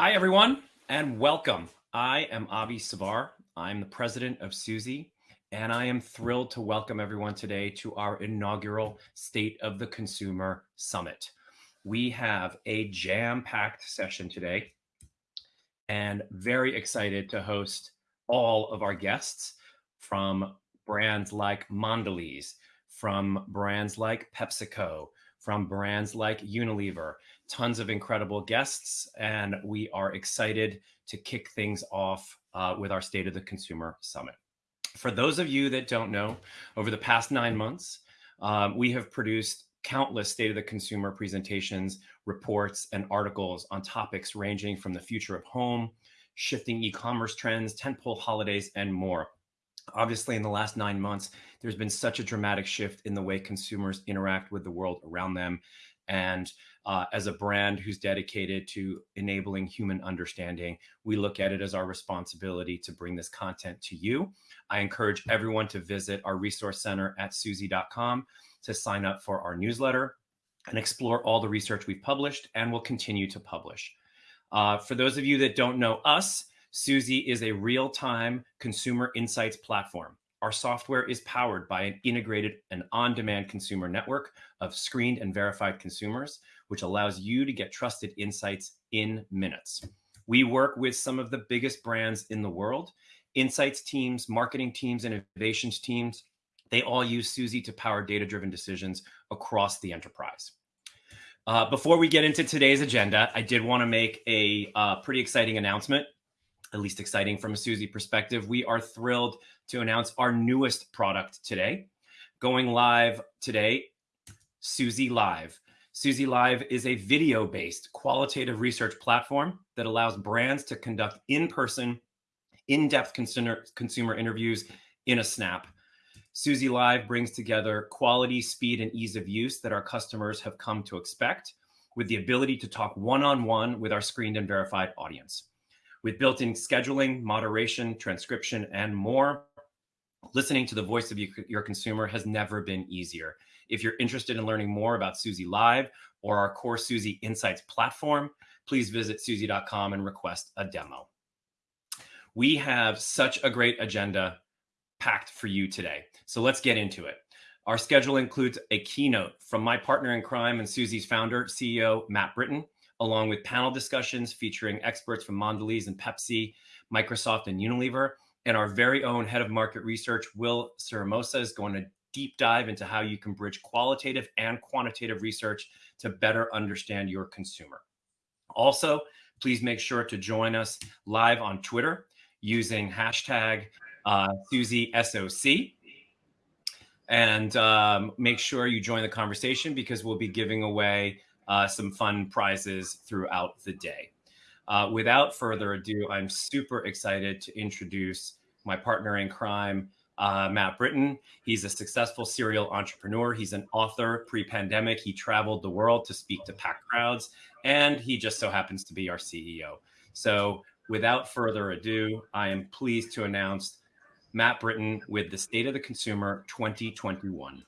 Hi, everyone, and welcome. I am Avi Savar. I'm the president of Suzy, and I am thrilled to welcome everyone today to our inaugural State of the Consumer Summit. We have a jam-packed session today and very excited to host all of our guests from brands like Mondelez, from brands like PepsiCo, from brands like Unilever, tons of incredible guests, and we are excited to kick things off uh, with our State of the Consumer Summit. For those of you that don't know, over the past nine months, um, we have produced countless State of the Consumer presentations, reports, and articles on topics ranging from the future of home, shifting e-commerce trends, tentpole holidays, and more. Obviously, in the last nine months, there's been such a dramatic shift in the way consumers interact with the world around them. And uh, as a brand who's dedicated to enabling human understanding, we look at it as our responsibility to bring this content to you. I encourage everyone to visit our resource center at suzy.com to sign up for our newsletter and explore all the research we've published and will continue to publish. Uh, for those of you that don't know us, Suzy is a real-time consumer insights platform. Our software is powered by an integrated and on-demand consumer network of screened and verified consumers, which allows you to get trusted insights in minutes. We work with some of the biggest brands in the world, insights teams, marketing teams, innovations teams. They all use Suzy to power data-driven decisions across the enterprise. Uh, before we get into today's agenda, I did want to make a uh, pretty exciting announcement at least exciting from a Suzy perspective. We are thrilled to announce our newest product today. Going live today, Suzy Live. Suzy Live is a video-based qualitative research platform that allows brands to conduct in-person, in-depth consumer, consumer interviews in a snap. Suzy Live brings together quality, speed, and ease of use that our customers have come to expect with the ability to talk one-on-one -on -one with our screened and verified audience. With built-in scheduling, moderation, transcription, and more, listening to the voice of your consumer has never been easier. If you're interested in learning more about Suzy Live or our core Suzy Insights platform, please visit suzy.com and request a demo. We have such a great agenda packed for you today. So let's get into it. Our schedule includes a keynote from my partner in crime and Suzy's founder, CEO Matt Britton, along with panel discussions featuring experts from Mondelez and Pepsi, Microsoft and Unilever. And our very own head of market research, Will Siramosa, is going to deep dive into how you can bridge qualitative and quantitative research to better understand your consumer. Also, please make sure to join us live on Twitter using hashtag uh, SuzySOC. And um, make sure you join the conversation because we'll be giving away uh, some fun prizes throughout the day. Uh, without further ado, I'm super excited to introduce my partner in crime, uh, Matt Britton. He's a successful serial entrepreneur. He's an author. Pre-pandemic, he traveled the world to speak to packed crowds, and he just so happens to be our CEO. So without further ado, I am pleased to announce Matt Britton with the State of the Consumer 2021.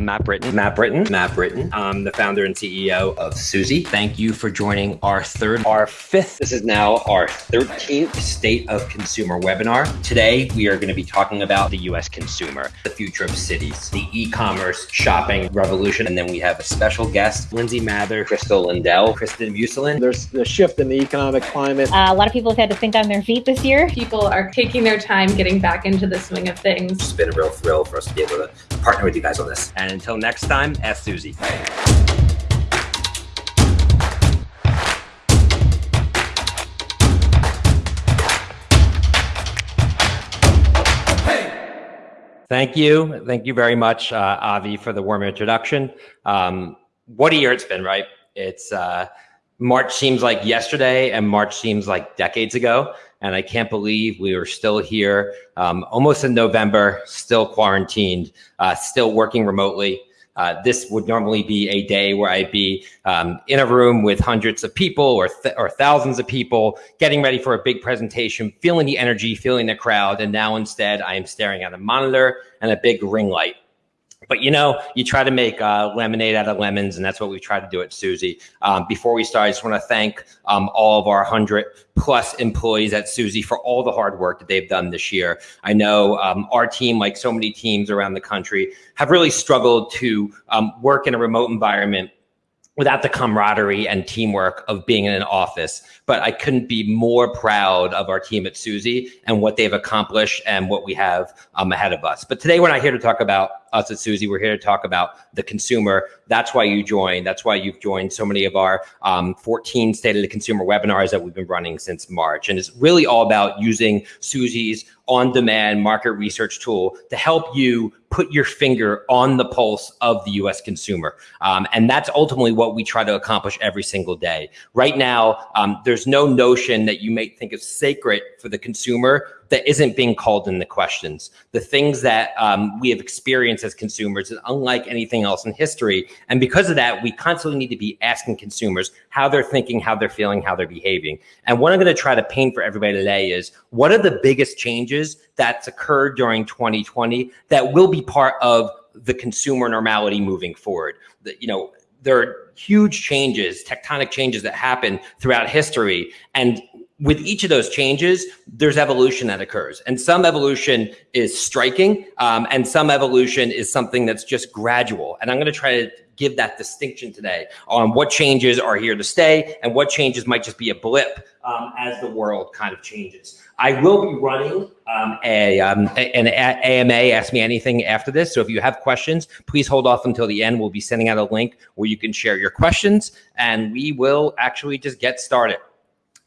I'm Matt Britton. Matt Britton. Matt Britton. I'm the founder and CEO of Suzy. Thank you for joining our third, our fifth. This is now our 13th State of Consumer webinar. Today, we are going to be talking about the US consumer, the future of cities, the e-commerce shopping revolution. And then we have a special guest, Lindsay Mather, Crystal Lindell, Kristen Muselin. There's the shift in the economic climate. Uh, a lot of people have had to think on their feet this year. People are taking their time getting back into the swing of things. It's been a real thrill for us to be able to partner with you guys on this. And until next time, ask Suzy. Thank you. Thank you very much, uh, Avi, for the warm introduction. Um, what a year it's been, right? It's uh, March seems like yesterday and March seems like decades ago. And I can't believe we are still here, um, almost in November, still quarantined, uh, still working remotely. Uh, this would normally be a day where I'd be um, in a room with hundreds of people or, th or thousands of people, getting ready for a big presentation, feeling the energy, feeling the crowd. And now instead, I am staring at a monitor and a big ring light. But you know, you try to make uh, lemonade out of lemons, and that's what we try to do at Suzy. Um, before we start, I just want to thank um, all of our 100 plus employees at Suzy for all the hard work that they've done this year. I know um, our team, like so many teams around the country, have really struggled to um, work in a remote environment without the camaraderie and teamwork of being in an office. But I couldn't be more proud of our team at Suzy and what they've accomplished and what we have um, ahead of us. But today we're not here to talk about us at Suzy. We're here to talk about the consumer. That's why you joined. That's why you've joined so many of our um, 14 State of the Consumer webinars that we've been running since March. And it's really all about using Suzy's on-demand market research tool to help you put your finger on the pulse of the US consumer. Um, and that's ultimately what we try to accomplish every single day. Right now, um, there's no notion that you may think is sacred for the consumer that isn't being called in the questions. The things that um, we have experienced as consumers is unlike anything else in history. And because of that, we constantly need to be asking consumers how they're thinking, how they're feeling, how they're behaving. And what I'm going to try to paint for everybody today is what are the biggest changes that's occurred during 2020 that will be part of the consumer normality moving forward. The, you know, there are huge changes, tectonic changes that happen throughout history. And with each of those changes, there's evolution that occurs. And some evolution is striking, um, and some evolution is something that's just gradual. And I'm going to try to give that distinction today on what changes are here to stay and what changes might just be a blip um, as the world kind of changes. I will be running um, a, um, an AMA, Ask Me Anything after this. So if you have questions, please hold off until the end. We'll be sending out a link where you can share your questions and we will actually just get started.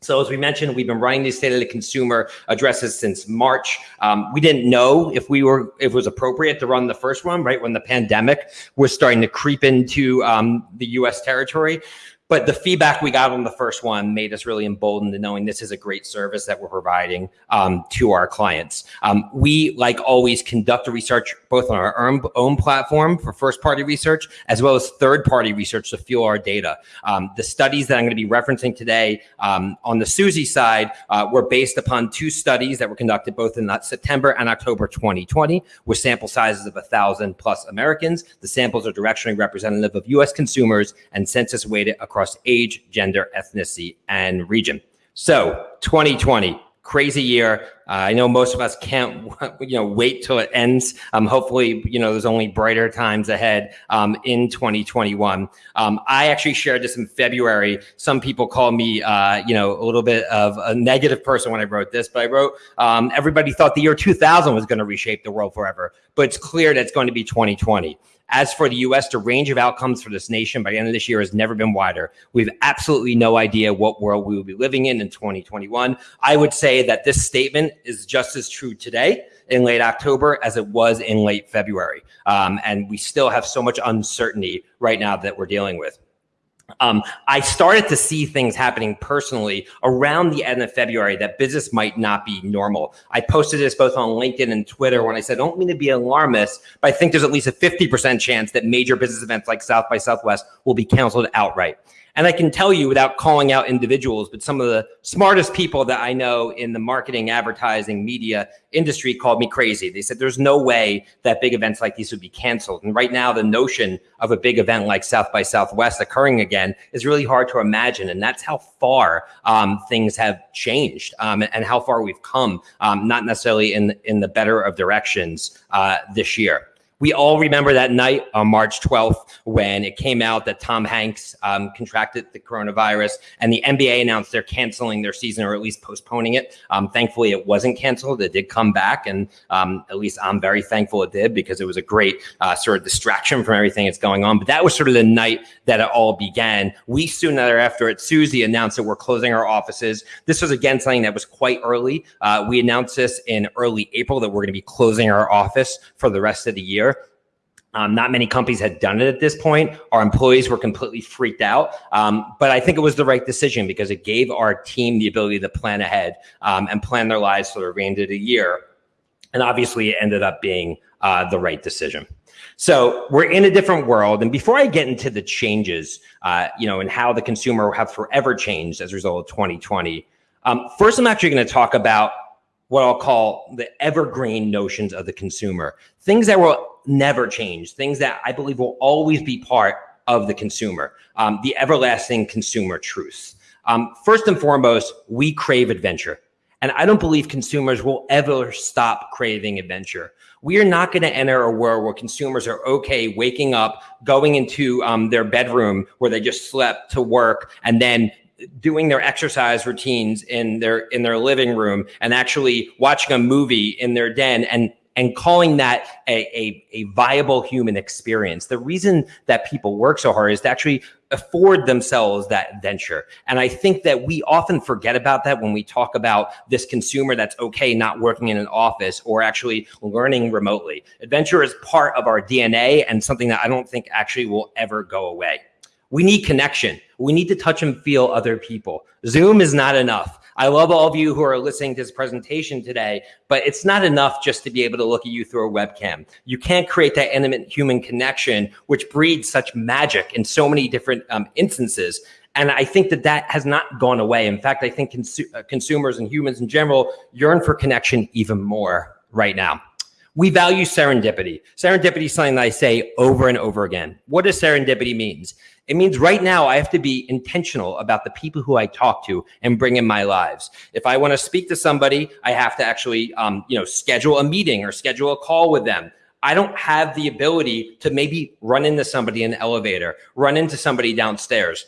So as we mentioned, we've been running these state of the consumer addresses since March. Um, we didn't know if we were if it was appropriate to run the first one right when the pandemic was starting to creep into um, the U.S. territory. But the feedback we got on the first one made us really emboldened to knowing this is a great service that we're providing um, to our clients. Um, we, like always, conduct research both on our own, own platform for first-party research as well as third-party research to fuel our data. Um, the studies that I'm going to be referencing today um, on the Suzy side uh, were based upon two studies that were conducted both in September and October 2020 with sample sizes of 1,000 plus Americans. The samples are directionally representative of U.S. consumers and census weighted across across age, gender, ethnicity, and region. So 2020, crazy year. Uh, I know most of us can't, you know, wait till it ends. Um, hopefully, you know, there's only brighter times ahead um, in 2021. Um, I actually shared this in February. Some people call me, uh, you know, a little bit of a negative person when I wrote this, but I wrote, um, everybody thought the year 2000 was going to reshape the world forever, but it's clear that it's going to be 2020. As for the US, the range of outcomes for this nation by the end of this year has never been wider. We have absolutely no idea what world we will be living in in 2021. I would say that this statement is just as true today in late October as it was in late February. Um, and we still have so much uncertainty right now that we're dealing with. Um, I started to see things happening personally around the end of February that business might not be normal. I posted this both on LinkedIn and Twitter when I said, I don't mean to be alarmist, but I think there's at least a 50% chance that major business events like South by Southwest will be canceled outright. And I can tell you without calling out individuals, but some of the smartest people that I know in the marketing, advertising, media industry called me crazy. They said there's no way that big events like these would be canceled. And right now, the notion of a big event like South by Southwest occurring again is really hard to imagine. And that's how far um, things have changed um, and how far we've come, um, not necessarily in, in the better of directions uh, this year. We all remember that night on March 12th when it came out that Tom Hanks um, contracted the coronavirus and the NBA announced they're canceling their season or at least postponing it. Um, thankfully, it wasn't canceled. It did come back. And um, at least I'm very thankful it did because it was a great uh, sort of distraction from everything that's going on. But that was sort of the night that it all began. We soon thereafter at Suzy announced that we're closing our offices. This was again something that was quite early. Uh, we announced this in early April that we're going to be closing our office for the rest of the year. Um, not many companies had done it at this point. Our employees were completely freaked out. Um, but I think it was the right decision because it gave our team the ability to plan ahead um, and plan their lives for the remainder of the year. And obviously, it ended up being uh, the right decision. So we're in a different world. And before I get into the changes, uh, you know, and how the consumer have forever changed as a result of 2020, um, first, I'm actually going to talk about what I'll call the evergreen notions of the consumer, things that will never change, things that I believe will always be part of the consumer, um, the everlasting consumer truths. Um, first and foremost, we crave adventure. And I don't believe consumers will ever stop craving adventure. We are not going to enter a world where consumers are okay waking up, going into um, their bedroom where they just slept to work, and then doing their exercise routines in their in their living room and actually watching a movie in their den and and calling that a, a, a, viable human experience. The reason that people work so hard is to actually afford themselves that adventure. And I think that we often forget about that when we talk about this consumer that's okay not working in an office or actually learning remotely. Adventure is part of our DNA and something that I don't think actually will ever go away. We need connection. We need to touch and feel other people. Zoom is not enough. I love all of you who are listening to this presentation today, but it's not enough just to be able to look at you through a webcam. You can't create that intimate human connection, which breeds such magic in so many different um, instances. And I think that that has not gone away. In fact, I think uh, consumers and humans in general yearn for connection even more right now. We value serendipity. Serendipity is something that I say over and over again. What does serendipity means? It means right now I have to be intentional about the people who I talk to and bring in my lives. If I want to speak to somebody, I have to actually, um, you know, schedule a meeting or schedule a call with them. I don't have the ability to maybe run into somebody in the elevator, run into somebody downstairs.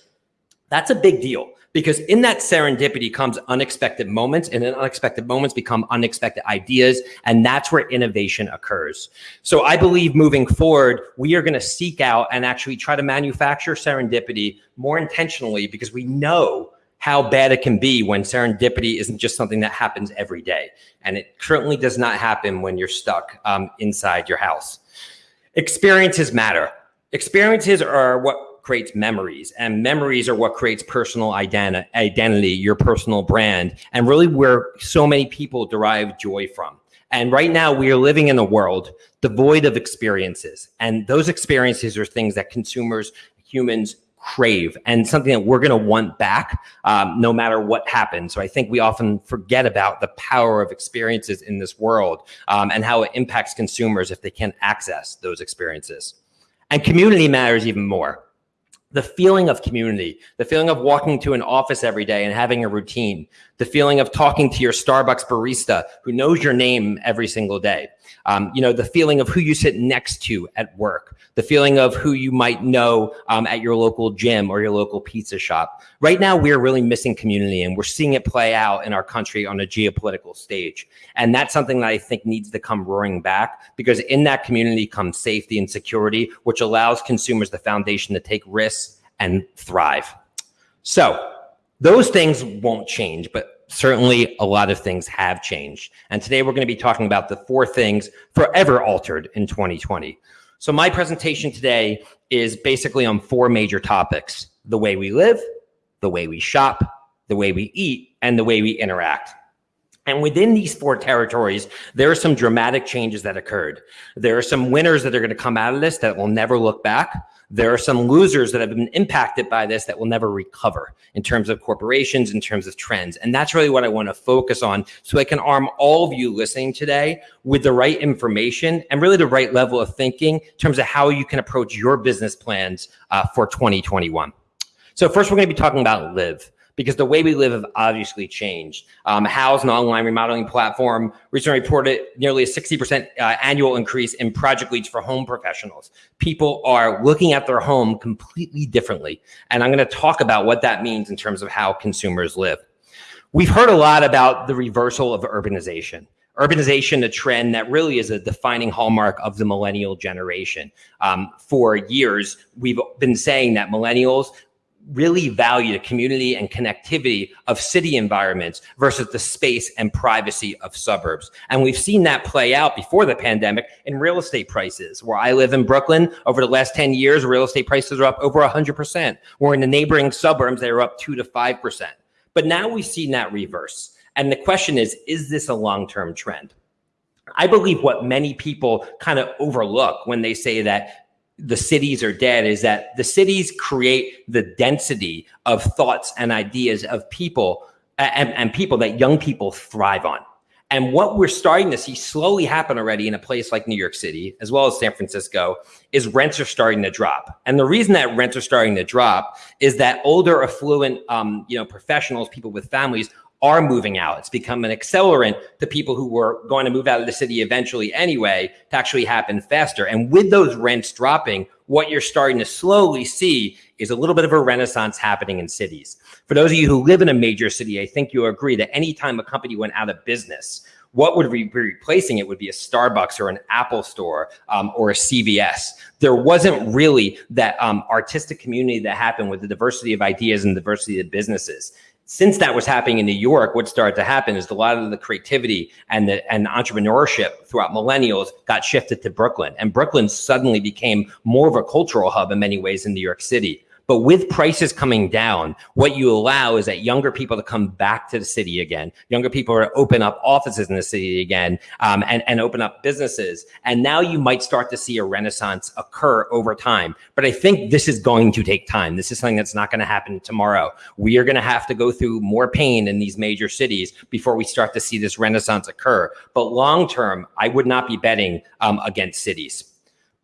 That's a big deal because in that serendipity comes unexpected moments and then unexpected moments become unexpected ideas and that's where innovation occurs. So i believe moving forward we are going to seek out and actually try to manufacture serendipity more intentionally because we know how bad it can be when serendipity isn't just something that happens every day and it certainly does not happen when you're stuck um, inside your house. Experiences matter. Experiences are what creates memories and memories are what creates personal identi identity, your personal brand, and really where so many people derive joy from. And right now we are living in a world devoid of experiences. And those experiences are things that consumers, humans crave and something that we're going to want back um, no matter what happens. So I think we often forget about the power of experiences in this world um, and how it impacts consumers if they can't access those experiences. And community matters even more the feeling of community, the feeling of walking to an office every day and having a routine, the feeling of talking to your Starbucks barista who knows your name every single day, um, you know, the feeling of who you sit next to at work, the feeling of who you might know um, at your local gym or your local pizza shop. Right now, we're really missing community and we're seeing it play out in our country on a geopolitical stage. And that's something that I think needs to come roaring back because in that community comes safety and security, which allows consumers the foundation to take risks and thrive. So those things won't change, but certainly a lot of things have changed. And today we're going to be talking about the four things forever altered in 2020. So my presentation today is basically on four major topics, the way we live, the way we shop, the way we eat, and the way we interact. And within these four territories, there are some dramatic changes that occurred. There are some winners that are going to come out of this that will never look back. There are some losers that have been impacted by this that will never recover in terms of corporations, in terms of trends. And that's really what I want to focus on so I can arm all of you listening today with the right information and really the right level of thinking in terms of how you can approach your business plans uh, for 2021. So first, we're going to be talking about live because the way we live have obviously changed. Um, Houzz, an online remodeling platform, recently reported nearly a 60% uh, annual increase in project leads for home professionals. People are looking at their home completely differently. And I'm going to talk about what that means in terms of how consumers live. We've heard a lot about the reversal of urbanization urbanization a trend that really is a defining hallmark of the millennial generation. Um, for years, we've been saying that millennials really value the community and connectivity of city environments versus the space and privacy of suburbs. And we've seen that play out before the pandemic in real estate prices. Where I live in Brooklyn, over the last 10 years, real estate prices are up over 100%. Where in the neighboring suburbs, they are up 2 to 5%. But now we've seen that reverse. And the question is, is this a long-term trend? I believe what many people kind of overlook when they say that the cities are dead is that the cities create the density of thoughts and ideas of people and, and people that young people thrive on. And what we're starting to see slowly happen already in a place like New York City, as well as San Francisco, is rents are starting to drop. And the reason that rents are starting to drop is that older, affluent, um, you know, professionals, people with families are moving out. It's become an accelerant to people who were going to move out of the city eventually anyway to actually happen faster. And with those rents dropping, what you're starting to slowly see is a little bit of a renaissance happening in cities. For those of you who live in a major city, I think you'll agree that anytime a company went out of business, what would be replacing it would be a Starbucks or an Apple store um, or a CVS. There wasn't really that um, artistic community that happened with the diversity of ideas and diversity of businesses since that was happening in New York, what started to happen is a lot of the creativity and the and entrepreneurship throughout millennials got shifted to Brooklyn. And Brooklyn suddenly became more of a cultural hub in many ways in New York City. But with prices coming down, what you allow is that younger people to come back to the city again. Younger people are open up offices in the city again um, and, and open up businesses. And now you might start to see a renaissance occur over time. But I think this is going to take time. This is something that's not going to happen tomorrow. We are going to have to go through more pain in these major cities before we start to see this renaissance occur. But long term, I would not be betting um, against cities.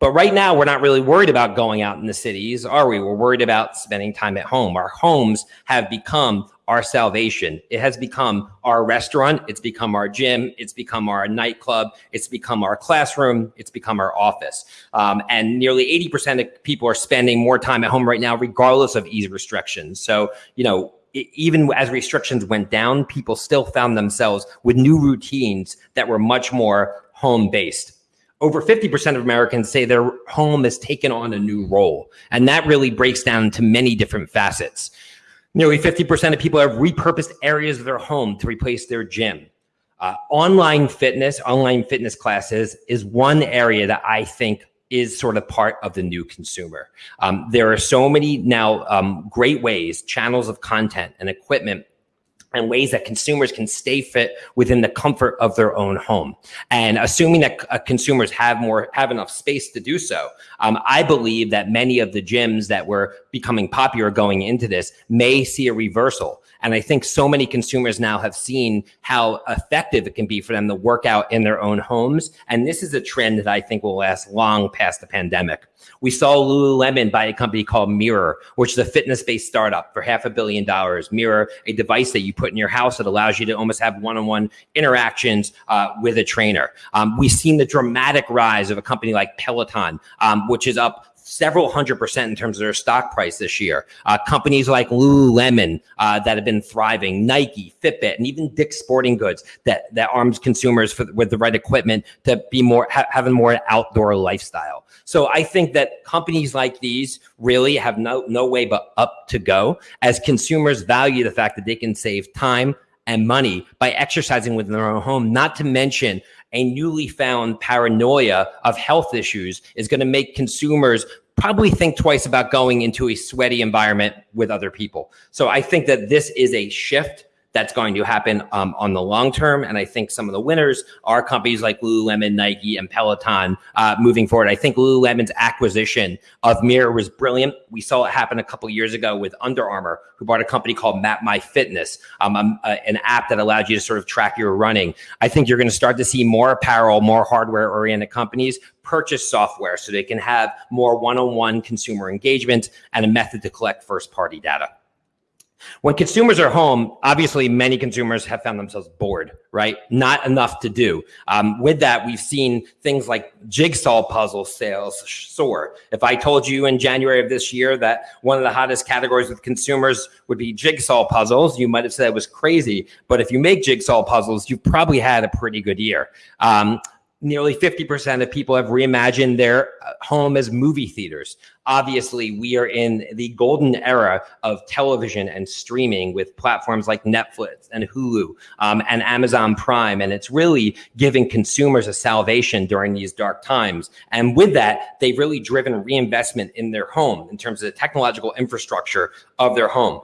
But right now, we're not really worried about going out in the cities, are we? We're worried about spending time at home. Our homes have become our salvation. It has become our restaurant. It's become our gym. It's become our nightclub. It's become our classroom. It's become our office. Um, and nearly 80% of people are spending more time at home right now, regardless of ease restrictions. So, you know, even as restrictions went down, people still found themselves with new routines that were much more home based over 50% of Americans say their home has taken on a new role. And that really breaks down into many different facets. Nearly 50% of people have repurposed areas of their home to replace their gym. Uh, online fitness, online fitness classes is one area that I think is sort of part of the new consumer. Um, there are so many now um, great ways, channels of content and equipment and ways that consumers can stay fit within the comfort of their own home. And assuming that uh, consumers have more, have enough space to do so, um, I believe that many of the gyms that were becoming popular going into this may see a reversal. And I think so many consumers now have seen how effective it can be for them to work out in their own homes. And this is a trend that I think will last long past the pandemic. We saw Lululemon buy a company called Mirror, which is a fitness-based startup for half a billion dollars. Mirror, a device that you put in your house that allows you to almost have one-on-one interactions uh, with a trainer. Um, we've seen the dramatic rise of a company like Peloton, um, which is up several hundred percent in terms of their stock price this year. Uh, companies like Lululemon uh, that have been thriving, Nike, Fitbit, and even Dick's Sporting Goods that that arms consumers for, with the right equipment to be more ha- having more outdoor lifestyle. So I think that companies like these really have no no way but up to go as consumers value the fact that they can save time and money by exercising within their own home, not to mention a newly found paranoia of health issues is going to make consumers probably think twice about going into a sweaty environment with other people. So I think that this is a shift that's going to happen um, on the long term. And I think some of the winners are companies like Lululemon, Nike, and Peloton uh, moving forward. I think Lululemon's acquisition of Mirror was brilliant. We saw it happen a couple years ago with Under Armour, who bought a company called Map My Fitness, um, um, uh, an app that allowed you to sort of track your running. I think you're going to start to see more apparel, more hardware oriented companies purchase software so they can have more one on one consumer engagement and a method to collect first party data. When consumers are home, obviously many consumers have found themselves bored, right? Not enough to do. Um, with that, we've seen things like jigsaw puzzle sales soar. If I told you in January of this year that one of the hottest categories with consumers would be jigsaw puzzles, you might have said it was crazy. But if you make jigsaw puzzles, you've probably had a pretty good year. Um, nearly 50% of people have reimagined their uh, home as movie theaters. Obviously, we are in the golden era of television and streaming with platforms like Netflix and Hulu um, and Amazon Prime. And it's really giving consumers a salvation during these dark times. And with that, they've really driven reinvestment in their home in terms of the technological infrastructure of their home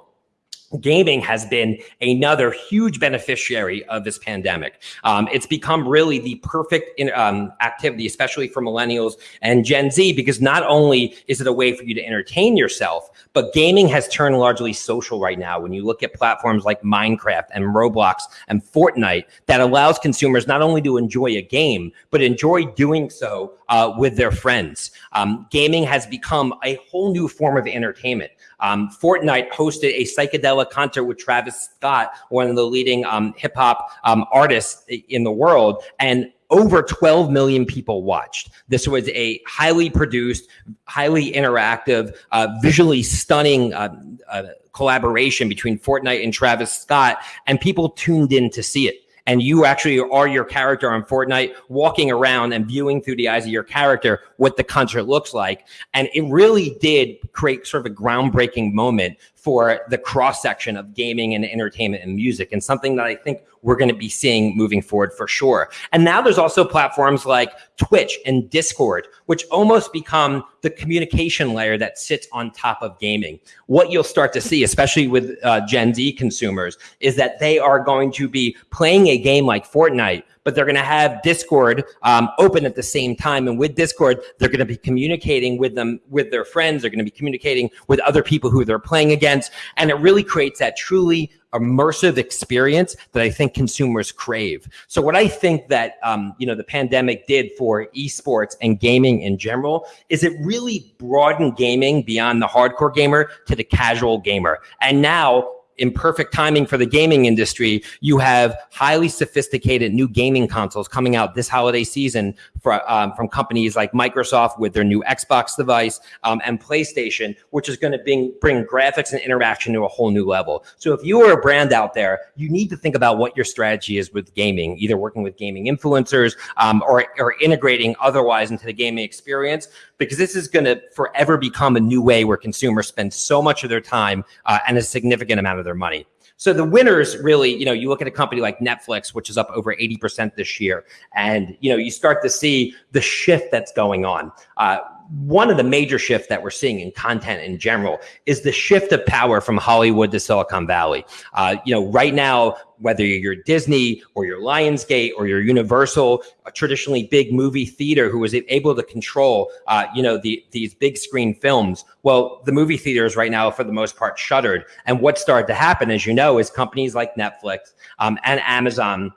gaming has been another huge beneficiary of this pandemic. Um, it's become really the perfect in, um, activity, especially for millennials and Gen Z, because not only is it a way for you to entertain yourself, but gaming has turned largely social right now. When you look at platforms like Minecraft and Roblox and Fortnite, that allows consumers not only to enjoy a game, but enjoy doing so uh, with their friends. Um, gaming has become a whole new form of entertainment. Um, Fortnite hosted a psychedelic concert with Travis Scott, one of the leading um, hip hop um, artists in the world, and over 12 million people watched. This was a highly produced, highly interactive, uh, visually stunning uh, uh, collaboration between Fortnite and Travis Scott, and people tuned in to see it and you actually are your character on Fortnite, walking around and viewing through the eyes of your character what the concert looks like. And it really did create sort of a groundbreaking moment for the cross section of gaming and entertainment and music, and something that I think we're going to be seeing moving forward for sure. And now there's also platforms like Twitch and Discord, which almost become the communication layer that sits on top of gaming. What you'll start to see, especially with uh, Gen Z consumers, is that they are going to be playing a game like Fortnite but they're going to have Discord um, open at the same time. And with Discord, they're going to be communicating with them, with their friends. They're going to be communicating with other people who they're playing against. And it really creates that truly immersive experience that I think consumers crave. So what I think that um, you know the pandemic did for esports and gaming in general is it really broadened gaming beyond the hardcore gamer to the casual gamer. And now in perfect timing for the gaming industry, you have highly sophisticated new gaming consoles coming out this holiday season for, um, from companies like Microsoft with their new Xbox device um, and PlayStation, which is going to bring, bring graphics and interaction to a whole new level. So if you are a brand out there, you need to think about what your strategy is with gaming, either working with gaming influencers um, or, or integrating otherwise into the gaming experience, because this is going to forever become a new way where consumers spend so much of their time uh, and a significant amount of their money. So the winners really, you know, you look at a company like Netflix, which is up over 80% this year, and, you know, you start to see the shift that's going on. Uh, one of the major shifts that we're seeing in content in general is the shift of power from Hollywood to Silicon Valley. Uh, you know, right now, whether you're Disney or your Lionsgate or your Universal, a traditionally big movie theater who was able to control, uh, you know, the, these big screen films. Well, the movie theaters right now, for the most part, shuttered. And what started to happen, as you know, is companies like Netflix um, and Amazon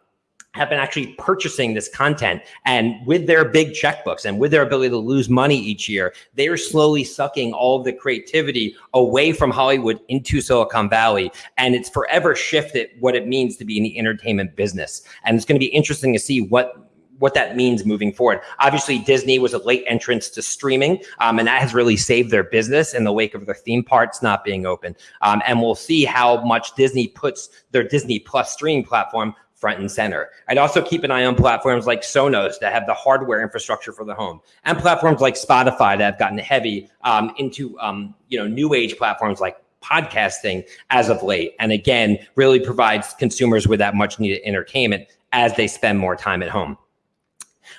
have been actually purchasing this content and with their big checkbooks and with their ability to lose money each year they are slowly sucking all of the creativity away from hollywood into silicon valley and it's forever shifted what it means to be in the entertainment business and it's going to be interesting to see what what that means moving forward. Obviously, Disney was a late entrance to streaming, um, and that has really saved their business in the wake of their theme parks not being open. Um, and we'll see how much Disney puts their Disney Plus streaming platform front and center. I'd also keep an eye on platforms like Sonos that have the hardware infrastructure for the home, and platforms like Spotify that have gotten heavy um, into um, you know new age platforms like podcasting as of late, and again really provides consumers with that much needed entertainment as they spend more time at home.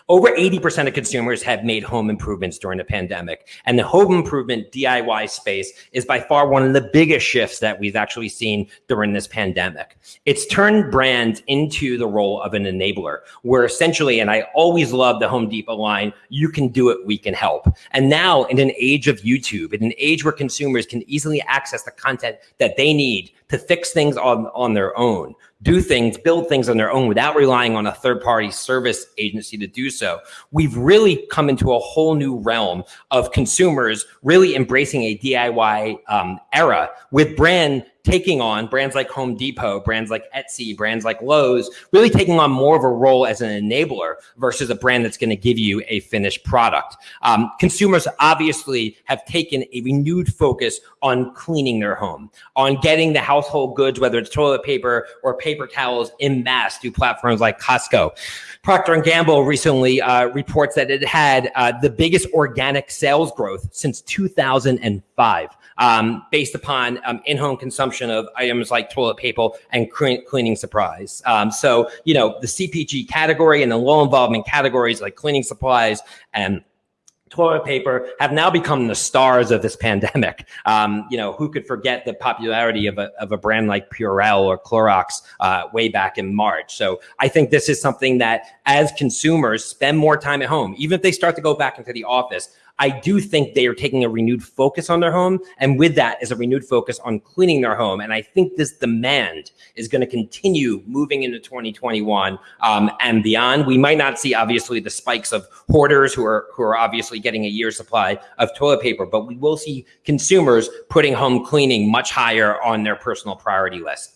Over 80% of consumers have made home improvements during the pandemic. And the home improvement DIY space is by far one of the biggest shifts that we've actually seen during this pandemic. It's turned brands into the role of an enabler, where essentially, and I always love the Home Depot line, you can do it, we can help. And now, in an age of YouTube, in an age where consumers can easily access the content that they need to fix things on, on their own, do things, build things on their own without relying on a third party service agency to do so. We've really come into a whole new realm of consumers really embracing a DIY um, era with brand taking on brands like Home Depot, brands like Etsy, brands like Lowe's, really taking on more of a role as an enabler versus a brand that's going to give you a finished product. Um, consumers obviously have taken a renewed focus on cleaning their home, on getting the household goods, whether it's toilet paper or paper towels in mass through platforms like Costco. Procter & Gamble recently uh, reports that it had uh, the biggest organic sales growth since 2005 um, based upon um, in-home consumption of items like toilet paper and cleaning supplies. Um, so, you know, the CPG category and the low involvement categories like cleaning supplies and toilet paper have now become the stars of this pandemic. Um, you know, who could forget the popularity of a, of a brand like Purell or Clorox uh, way back in March? So I think this is something that as consumers spend more time at home, even if they start to go back into the office, I do think they are taking a renewed focus on their home. And with that is a renewed focus on cleaning their home. And I think this demand is going to continue moving into 2021 um, and beyond. We might not see obviously the spikes of hoarders who are who are obviously getting a year's supply of toilet paper, but we will see consumers putting home cleaning much higher on their personal priority list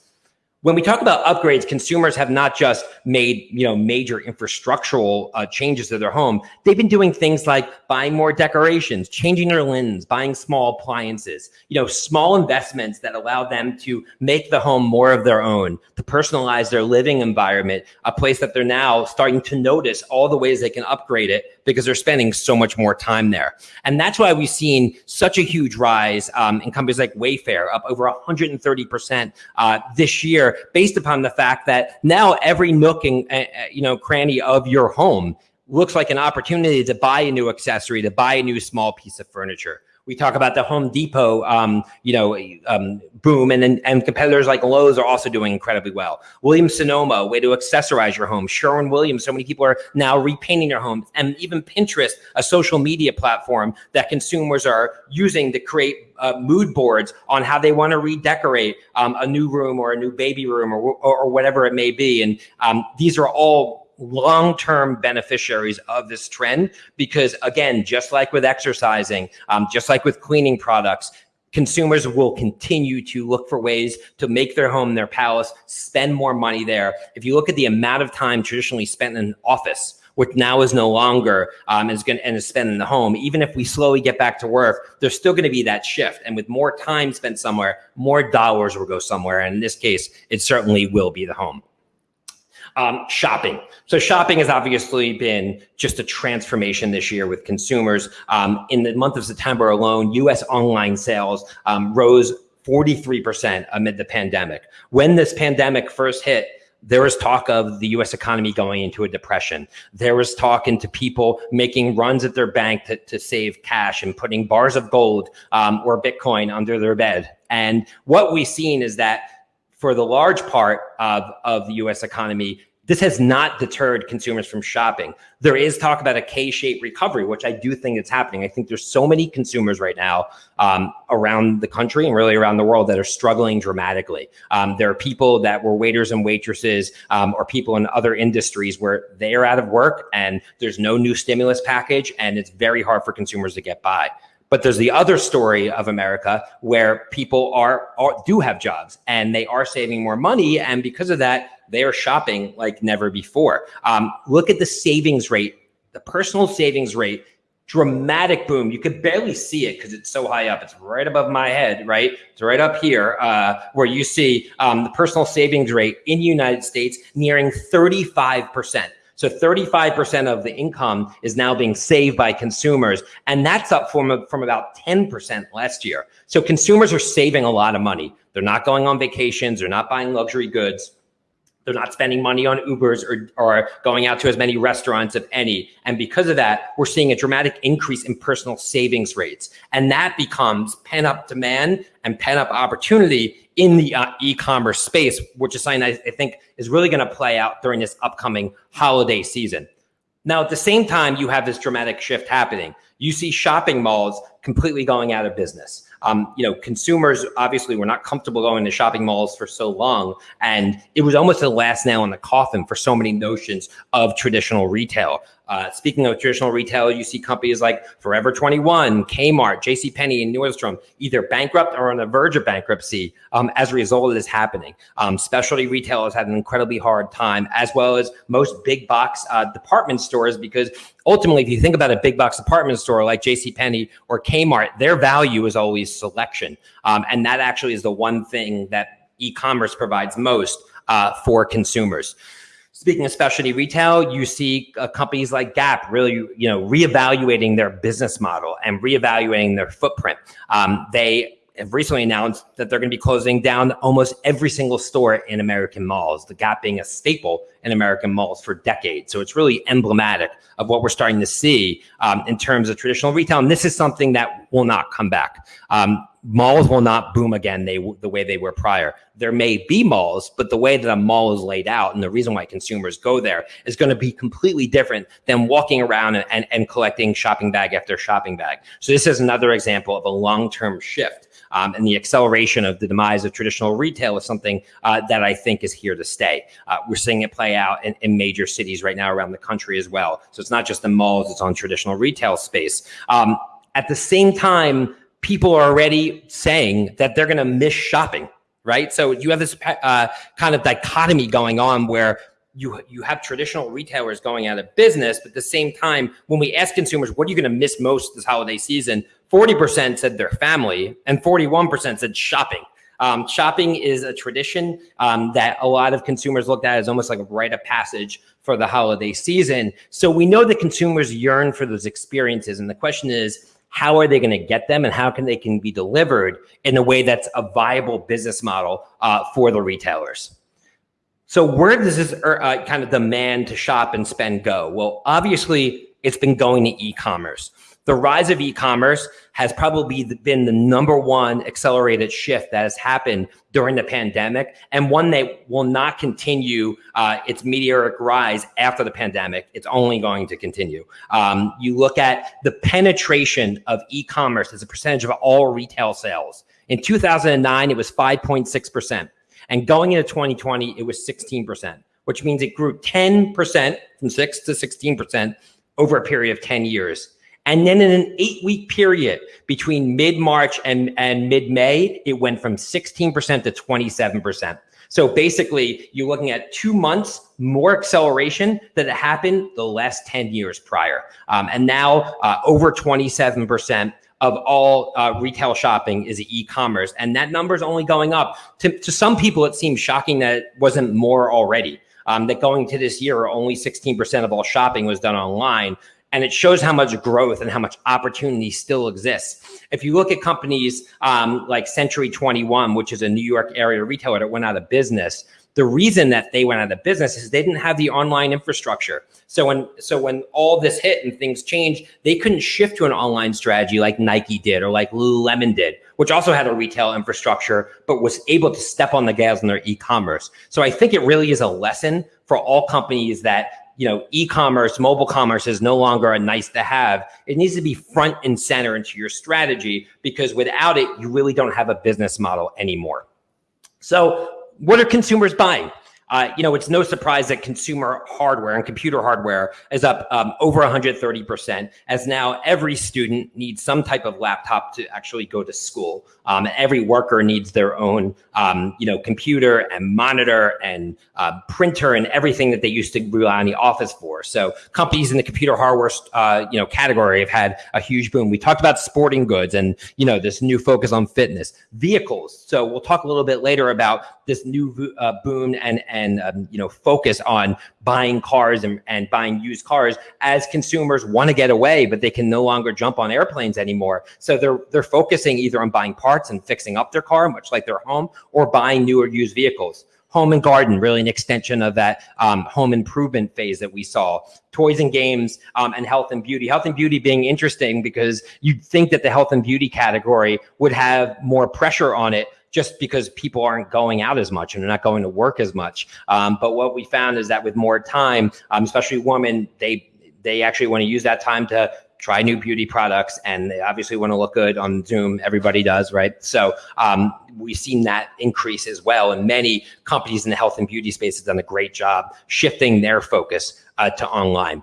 when we talk about upgrades, consumers have not just made you know major infrastructural uh, changes to their home. They've been doing things like buying more decorations, changing their linens, buying small appliances. You know, small investments that allow them to make the home more of their own, to personalize their living environment, a place that they're now starting to notice all the ways they can upgrade it because they're spending so much more time there. And that's why we've seen such a huge rise um, in companies like Wayfair, up over 130% uh, this year, based upon the fact that now every nook and uh, you know cranny of your home looks like an opportunity to buy a new accessory, to buy a new small piece of furniture. We talk about the Home Depot, um, you know, um, boom, and, and and competitors like Lowe's are also doing incredibly well. Williams Sonoma, way to accessorize your home. Sherwin Williams, so many people are now repainting their homes, and even Pinterest, a social media platform that consumers are using to create uh, mood boards on how they want to redecorate um, a new room or a new baby room or, or, or whatever it may be. And um, these are all long-term beneficiaries of this trend because again just like with exercising um, just like with cleaning products consumers will continue to look for ways to make their home their palace spend more money there if you look at the amount of time traditionally spent in an office which now is no longer um, is going and is spent in the home. Even if we slowly get back to work, there's still going to be that shift. And with more time spent somewhere, more dollars will go somewhere. And in this case, it certainly will be the home. Um, shopping. So shopping has obviously been just a transformation this year with consumers. Um, in the month of September alone, U.S. online sales um, rose 43% amid the pandemic. When this pandemic first hit, there was talk of the US economy going into a depression. There was talk into people making runs at their bank to, to save cash and putting bars of gold um, or Bitcoin under their bed. And what we've seen is that for the large part of, of the US economy, this has not deterred consumers from shopping. There is talk about a K-shaped recovery, which I do think is happening. I think there's so many consumers right now um, around the country and really around the world that are struggling dramatically. Um, there are people that were waiters and waitresses um, or people in other industries where they are out of work and there's no new stimulus package and it's very hard for consumers to get by. But there's the other story of America where people are, are, do have jobs and they are saving more money, and because of that, they are shopping like never before. Um, look at the savings rate, the personal savings rate, dramatic boom. You could barely see it because it's so high up. It's right above my head, right? It's right up here uh, where you see um, the personal savings rate in the United States nearing 35 percent. So 35% of the income is now being saved by consumers. And that's up from, from about 10% last year. So consumers are saving a lot of money. They're not going on vacations. They're not buying luxury goods. They're not spending money on Ubers or, or going out to as many restaurants, if any. And because of that, we're seeing a dramatic increase in personal savings rates. And that becomes pent up demand and pent up opportunity in the uh, e-commerce space, which is something I, I think is really going to play out during this upcoming holiday season. Now, at the same time, you have this dramatic shift happening. You see shopping malls completely going out of business um, you know, consumers obviously were not comfortable going to shopping malls for so long. And it was almost the last nail in the coffin for so many notions of traditional retail. Uh, speaking of traditional retail, you see companies like Forever 21, Kmart, JCPenney, and Nordstrom either bankrupt or on the verge of bankruptcy um, as a result of this happening. Um, specialty retailers had an incredibly hard time, as well as most big box uh, department stores, because ultimately, if you think about a big box department store like JCPenney or Kmart, their value is always selection. Um, and that actually is the one thing that e-commerce provides most uh, for consumers. Speaking of specialty retail, you see uh, companies like Gap really, you know, reevaluating their business model and reevaluating their footprint. Um, they have recently announced that they're going to be closing down almost every single store in American malls, the Gap being a staple in American malls for decades. So it's really emblematic of what we're starting to see um, in terms of traditional retail. And this is something that will not come back. Um, malls will not boom again they, the way they were prior. There may be malls, but the way that a mall is laid out and the reason why consumers go there is going to be completely different than walking around and, and, and collecting shopping bag after shopping bag. So this is another example of a long-term shift. Um, and the acceleration of the demise of traditional retail is something uh, that I think is here to stay. Uh, we're seeing it play out in, in, major cities right now around the country as well. So it's not just the malls, it's on traditional retail space. Um, at the same time, people are already saying that they're going to miss shopping, right? So you have this uh, kind of dichotomy going on where you you have traditional retailers going out of business, but at the same time, when we ask consumers, what are you going to miss most this holiday season? 40% said their family and 41% said shopping. Um, shopping is a tradition um, that a lot of consumers looked at as almost like a rite of passage for the holiday season. So we know that consumers yearn for those experiences. And the question is, how are they going to get them and how can they can be delivered in a way that's a viable business model uh, for the retailers? So where does this uh, kind of demand to shop and spend go? Well, obviously it's been going to e-commerce. The rise of e-commerce has probably been the number one accelerated shift that has happened during the pandemic and one that will not continue uh, its meteoric rise after the pandemic. It's only going to continue. Um, you look at the penetration of e-commerce as a percentage of all retail sales. In 2009, it was 5.6%. And going into 2020, it was 16%, which means it grew 10% from 6 to 16% over a period of 10 years. And then in an eight week period between mid March and, and mid May, it went from 16% to 27%. So basically, you're looking at two months more acceleration that happened the last 10 years prior. Um, and now uh, over 27% of all uh, retail shopping is e-commerce. And that number is only going up. To, to some people, it seems shocking that it wasn't more already. Um, that going to this year, only 16% of all shopping was done online and it shows how much growth and how much opportunity still exists. If you look at companies um, like Century 21, which is a New York area retailer that went out of business, the reason that they went out of business is they didn't have the online infrastructure. So when so when all this hit and things changed, they couldn't shift to an online strategy like Nike did or like Lululemon did, which also had a retail infrastructure, but was able to step on the gas in their e-commerce. So I think it really is a lesson for all companies that you know, e-commerce, mobile commerce is no longer a nice to have. It needs to be front and center into your strategy because without it, you really don't have a business model anymore. So what are consumers buying? Uh, you know, it's no surprise that consumer hardware and computer hardware is up um, over 130%, as now every student needs some type of laptop to actually go to school. Um, every worker needs their own, um, you know, computer and monitor and uh, printer and everything that they used to rely on the office for. So companies in the computer hardware, uh, you know, category have had a huge boom. We talked about sporting goods and, you know, this new focus on fitness, vehicles. So we'll talk a little bit later about this new uh, boom and, and um, you know, focus on buying cars and, and buying used cars as consumers want to get away, but they can no longer jump on airplanes anymore. So they're, they're focusing either on buying parts and fixing up their car, much like their home, or buying newer used vehicles home and garden, really an extension of that um, home improvement phase that we saw. Toys and games um, and health and beauty. Health and beauty being interesting because you'd think that the health and beauty category would have more pressure on it just because people aren't going out as much and they're not going to work as much. Um, but what we found is that with more time, um, especially women, they they actually want to use that time to try new beauty products and they obviously want to look good on zoom. Everybody does right? So um, we've seen that increase as well. And many companies in the health and beauty space have done a great job shifting their focus uh, to online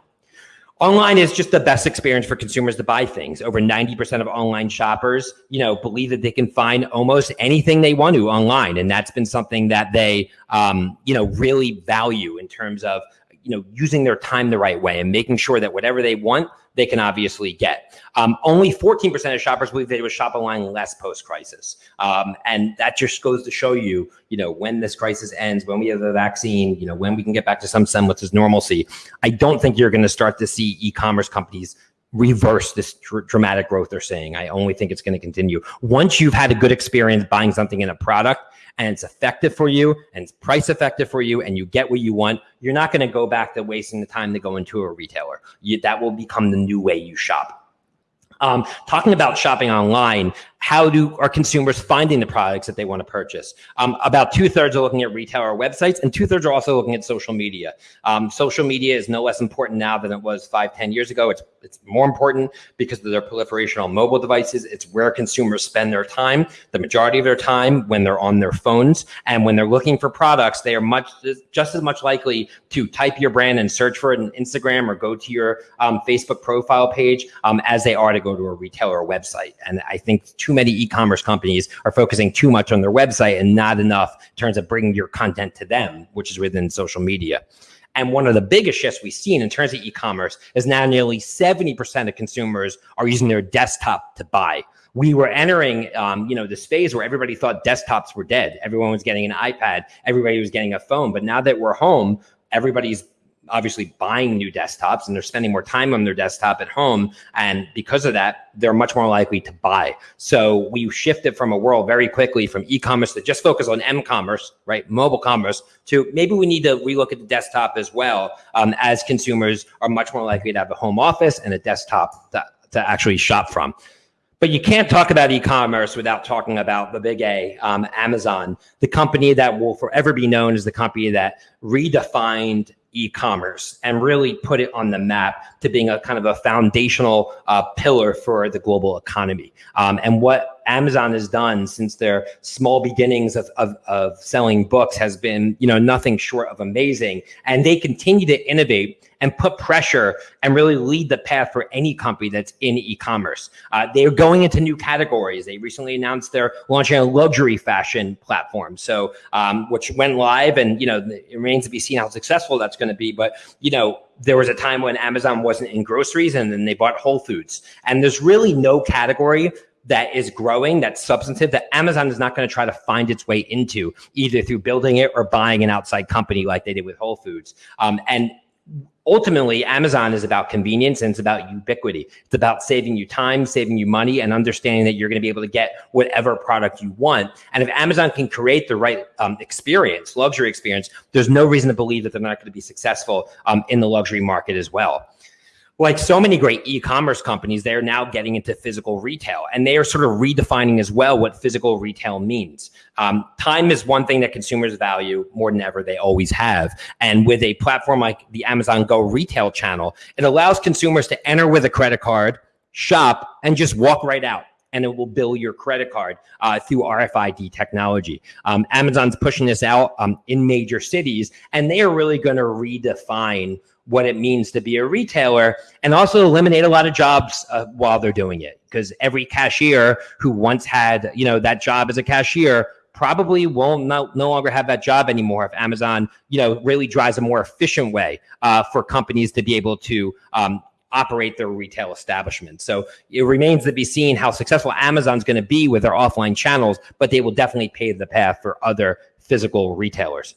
Online is just the best experience for consumers to buy things. Over 90% of online shoppers, you know, believe that they can find almost anything they want to online. And that's been something that they, um, you know, really value in terms of, you know, using their time the right way and making sure that whatever they want, they can obviously get. Um, only 14% of shoppers believe they would shop online less post-crisis. Um, and that just goes to show you, you know, when this crisis ends, when we have a vaccine, you know, when we can get back to some semblance of normalcy, I don't think you're going to start to see e-commerce companies reverse this dr- dramatic growth they're seeing. I only think it's going to continue. Once you've had a good experience buying something in a product and it's effective for you and it's price effective for you and you get what you want, you're not going to go back to wasting the time to go into a retailer. You, that will become the new way you shop. Um, talking about shopping online, how do are consumers finding the products that they want to purchase? Um, about two thirds are looking at retailer websites, and two thirds are also looking at social media. Um, social media is no less important now than it was five, ten years ago. It's it's more important because of their proliferation on mobile devices. It's where consumers spend their time, the majority of their time when they're on their phones, and when they're looking for products, they are much just as much likely to type your brand and search for it on Instagram or go to your um, Facebook profile page um, as they are to go to a retailer website. And I think too too many e-commerce companies are focusing too much on their website and not enough in terms of bringing your content to them, which is within social media. And one of the biggest shifts we've seen in terms of e-commerce is now nearly 70% of consumers are using their desktop to buy. We were entering, um, you know, this phase where everybody thought desktops were dead. Everyone was getting an iPad. Everybody was getting a phone. But now that we're home, everybody's obviously buying new desktops and they're spending more time on their desktop at home. And because of that, they're much more likely to buy. So we shifted from a world very quickly from e-commerce that just focus on m-commerce, right? Mobile commerce to maybe we need to relook at the desktop as well um, as consumers are much more likely to have a home office and a desktop to, to actually shop from. But you can't talk about e-commerce without talking about the big A, um, Amazon, the company that will forever be known as the company that redefined e-commerce and really put it on the map to being a kind of a foundational uh, pillar for the global economy. Um, and what Amazon has done since their small beginnings of, of, of selling books has been, you know, nothing short of amazing. And they continue to innovate and put pressure and really lead the path for any company that's in e-commerce. Uh, they're going into new categories. They recently announced they're launching a luxury fashion platform, so um, which went live, and you know it remains to be seen how successful that's going to be. But you know there was a time when Amazon wasn't in groceries, and then they bought Whole Foods, and there's really no category that is growing, that's substantive, that Amazon is not going to try to find its way into, either through building it or buying an outside company like they did with Whole Foods. Um, and ultimately amazon is about convenience and it's about ubiquity. It's about saving you time saving you money and understanding that you're going to be able to get whatever product you want. And if amazon can create the right um, experience luxury experience there's no reason to believe that they're not going to be successful um, in the luxury market as well like so many great e-commerce companies, they're now getting into physical retail, and they are sort of redefining as well what physical retail means. Um, time is one thing that consumers value more than ever; they always have. And with a platform like the Amazon Go retail channel, it allows consumers to enter with a credit card, shop, and just walk right out and it will bill your credit card uh, through RFID technology. Um, Amazon's pushing this out um, in major cities, and they are really going to redefine what it means to be a retailer and also eliminate a lot of jobs uh, while they're doing it. Because every cashier who once had you know that job as a cashier probably no, no longer have that job anymore if amazon you know really drives a more efficient way uh, for companies to be able to um, operate their retail establishment. So it remains to be seen how successful amazon's going to be with their offline channels but they will definitely pave the path for other physical retailers.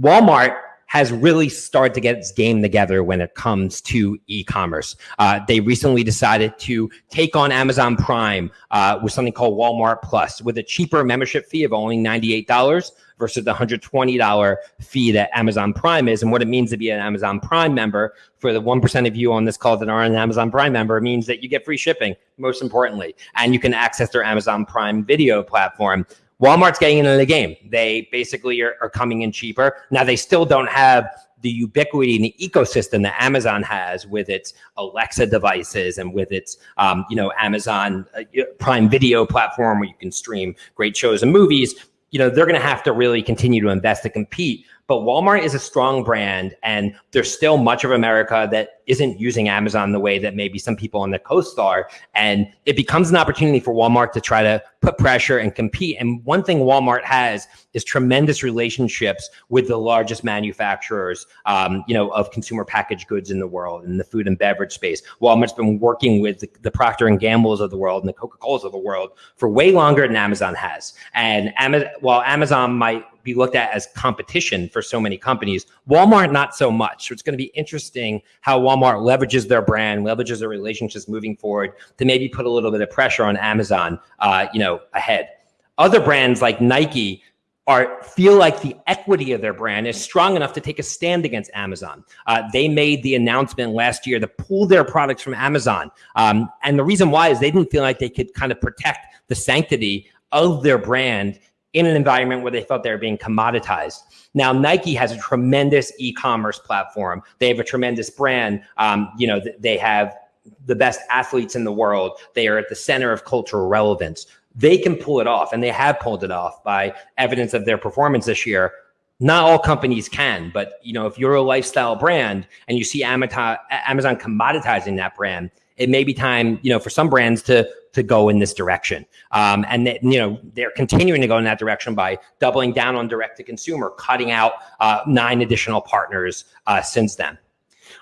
Walmart has really started to get its game together when it comes to e-commerce. Uh, they recently decided to take on Amazon Prime uh, with something called Walmart Plus with a cheaper membership fee of only $98 versus the $120 fee that Amazon Prime is. And what it means to be an Amazon Prime member for the 1% of you on this call that are an Amazon Prime member means that you get free shipping, most importantly, and you can access their Amazon Prime video platform Walmart's getting into the game. They basically are, are, coming in cheaper. Now they still don't have the ubiquity and the ecosystem that Amazon has with its Alexa devices and with its, um, you know, Amazon uh, Prime Video platform where you can stream great shows and movies. You know, they're going to have to really continue to invest to compete but Walmart is a strong brand, and there's still much of America that isn't using Amazon the way that maybe some people on the coast are. And it becomes an opportunity for Walmart to try to put pressure and compete. And one thing Walmart has is tremendous relationships with the largest manufacturers, um, you know, of consumer packaged goods in the world in the food and beverage space. Walmart's been working with the, the Procter and Gamble's of the world and the Coca Colas of the world for way longer than Amazon has. And while Amazon might be looked at as competition for so many companies. Walmart, not so much. So it's going to be interesting how Walmart leverages their brand, leverages their relationships moving forward to maybe put a little bit of pressure on Amazon, uh, you know, ahead. Other brands like Nike are feel like the equity of their brand is strong enough to take a stand against Amazon. Uh, they made the announcement last year to pull their products from Amazon, um, and the reason why is they didn't feel like they could kind of protect the sanctity of their brand in an environment where they felt they were being commoditized. Now, Nike has a tremendous e-commerce platform. They have a tremendous brand. Um, you know, they have the best athletes in the world. They are at the center of cultural relevance they can pull it off and they have pulled it off by evidence of their performance this year not all companies can but you know if you're a lifestyle brand and you see amazon amazon commoditizing that brand it may be time you know for some brands to to go in this direction um, and that you know they're continuing to go in that direction by doubling down on direct to consumer cutting out uh, nine additional partners uh, since then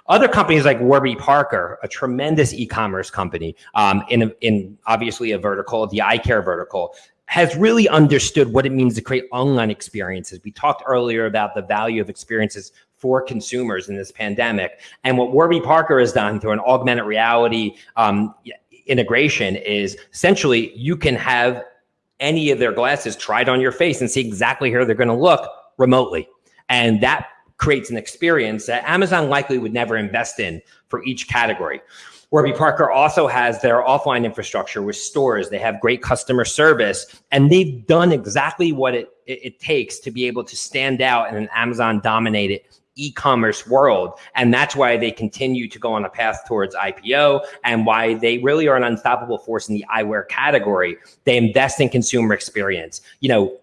other companies like Warby Parker, a tremendous e-commerce company, um, in in obviously a vertical, the eye care vertical, has really understood what it means to create online experiences. We talked earlier about the value of experiences for consumers in this pandemic, and what Warby Parker has done through an augmented reality um, integration is essentially you can have any of their glasses tried on your face and see exactly how they're going to look remotely. And that creates an experience that Amazon likely would never invest in for each category. Warby Parker also has their offline infrastructure with stores. They have great customer service, and they've done exactly what it, it, it takes to be able to stand out in an Amazon dominated e-commerce world and that's why they continue to go on a path towards IPO and why they really are an unstoppable force in the eyewear category they invest in consumer experience you know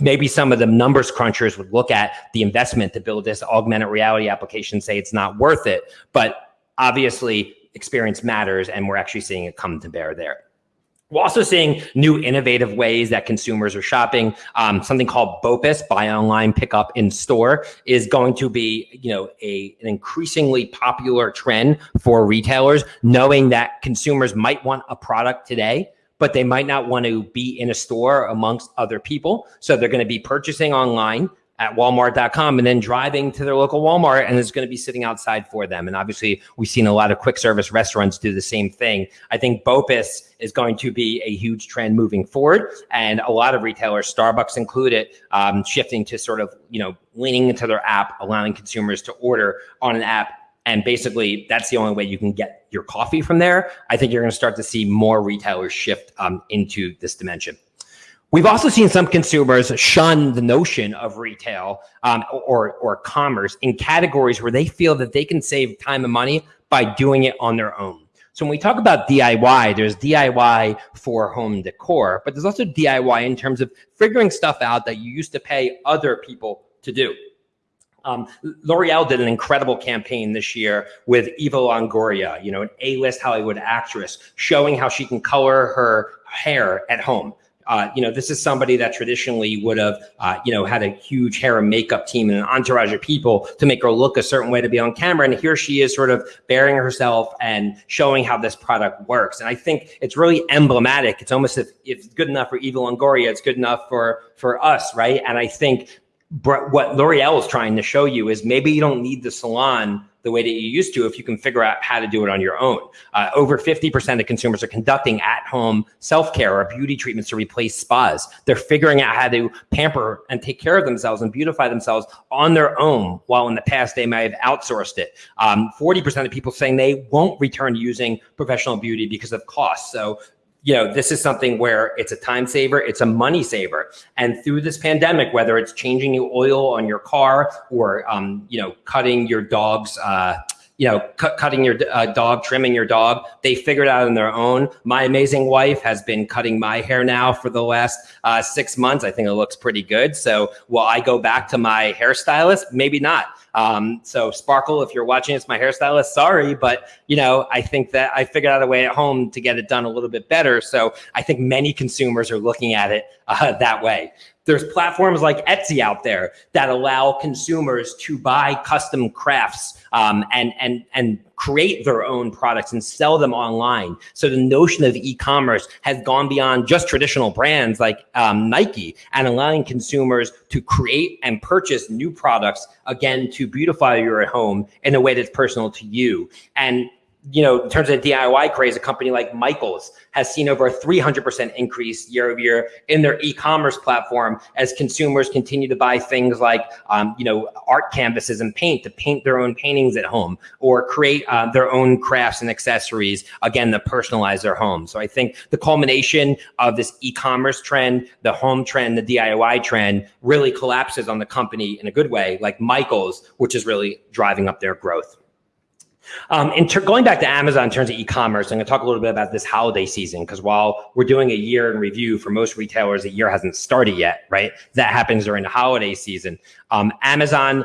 maybe some of the numbers crunchers would look at the investment to build this augmented reality application, say it's not worth it. But obviously, experience matters, and we're actually seeing it come to bear there. We're also seeing new innovative ways that consumers are shopping. Um, something called BOPIS, buy online, pick up in store, is going to be, you know, a, an increasingly popular trend for retailers, knowing that consumers might want a product today, but they might not want to be in a store amongst other people. So they're going to be purchasing online at walmart.com and then driving to their local Walmart and it's going to be sitting outside for them. And obviously, we've seen a lot of quick service restaurants do the same thing. I think BOPIS is going to be a huge trend moving forward. And a lot of retailers, Starbucks included, um, shifting to sort of, you know, leaning into their app, allowing consumers to order on an app and basically, that's the only way you can get your coffee from there. I think you're going to start to see more retailers shift um, into this dimension. We've also seen some consumers shun the notion of retail um, or, or commerce in categories where they feel that they can save time and money by doing it on their own. So when we talk about DIY, there's DIY for home decor, but there's also DIY in terms of figuring stuff out that you used to pay other people to do. Um, L'Oreal did an incredible campaign this year with Eva Longoria, you know, an A-list Hollywood actress, showing how she can color her hair at home. Uh, you know, this is somebody that traditionally would have, uh, you know, had a huge hair and makeup team and an entourage of people to make her look a certain way to be on camera. And here she is sort of bearing herself and showing how this product works. And I think it's really emblematic. It's almost if, if it's good enough for Eva Longoria, it's good enough for, for us, right? And I think what L'Oreal is trying to show you is maybe you don't need the salon the way that you used to if you can figure out how to do it on your own. Uh, over 50% of consumers are conducting at-home self-care or beauty treatments to replace spas. They're figuring out how to pamper and take care of themselves and beautify themselves on their own, while in the past they may have outsourced it. 40% um, of people saying they won't return using professional beauty because of cost. So you know, this is something where it's a time saver, it's a money saver. And through this pandemic, whether it's changing the oil on your car or, um, you know, cutting your dog's, uh, you know, cutting your uh, dog, trimming your dog, they figured out on their own. My amazing wife has been cutting my hair now for the last uh, six months. I think it looks pretty good. So will I go back to my hairstylist? Maybe not. Um, so Sparkle, if you're watching, it's my hairstylist. Sorry, but you know, I think that I figured out a way at home to get it done a little bit better. So I think many consumers are looking at it uh, that way. There's platforms like Etsy out there that allow consumers to buy custom crafts um, and and and create their own products and sell them online. So the notion of e-commerce has gone beyond just traditional brands like um, Nike and allowing consumers to create and purchase new products again to beautify your home in a way that's personal to you. And you know, in terms of DIY craze, a company like Michaels has seen over a 300% increase year over year in their e-commerce platform as consumers continue to buy things like, um, you know, art canvases and paint to paint their own paintings at home or create uh, their own crafts and accessories, again, to personalize their home. So I think the culmination of this e-commerce trend, the home trend, the DIY trend really collapses on the company in a good way, like Michaels, which is really driving up their growth. Um, and going back to Amazon in terms of e-commerce, I'm going to talk a little bit about this holiday season because while we're doing a year in review for most retailers, the year hasn't started yet, right? That happens during the holiday season. Um, Amazon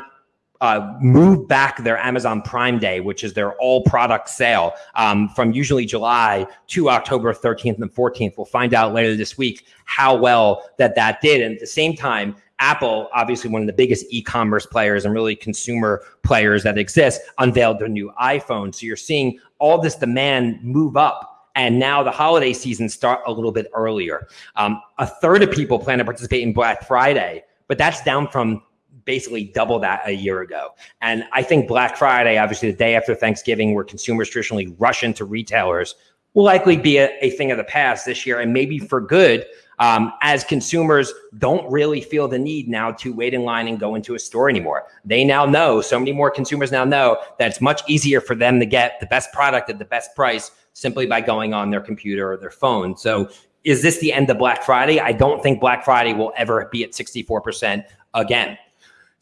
uh, moved back their Amazon Prime Day, which is their all product sale um, from usually July to October 13th and 14th. We'll find out later this week how well that that did. And at the same time, Apple, obviously one of the biggest e-commerce players and really consumer players that exist, unveiled their new iPhone. So you're seeing all this demand move up. And now the holiday season start a little bit earlier. Um, a third of people plan to participate in Black Friday, but that's down from basically double that a year ago. And I think Black Friday, obviously the day after Thanksgiving, where consumers traditionally rush into retailers, will likely be a, a thing of the past this year and maybe for good um, as consumers don't really feel the need now to wait in line and go into a store anymore. They now know, so many more consumers now know that it's much easier for them to get the best product at the best price simply by going on their computer or their phone. So is this the end of Black Friday? I don't think Black Friday will ever be at 64% again.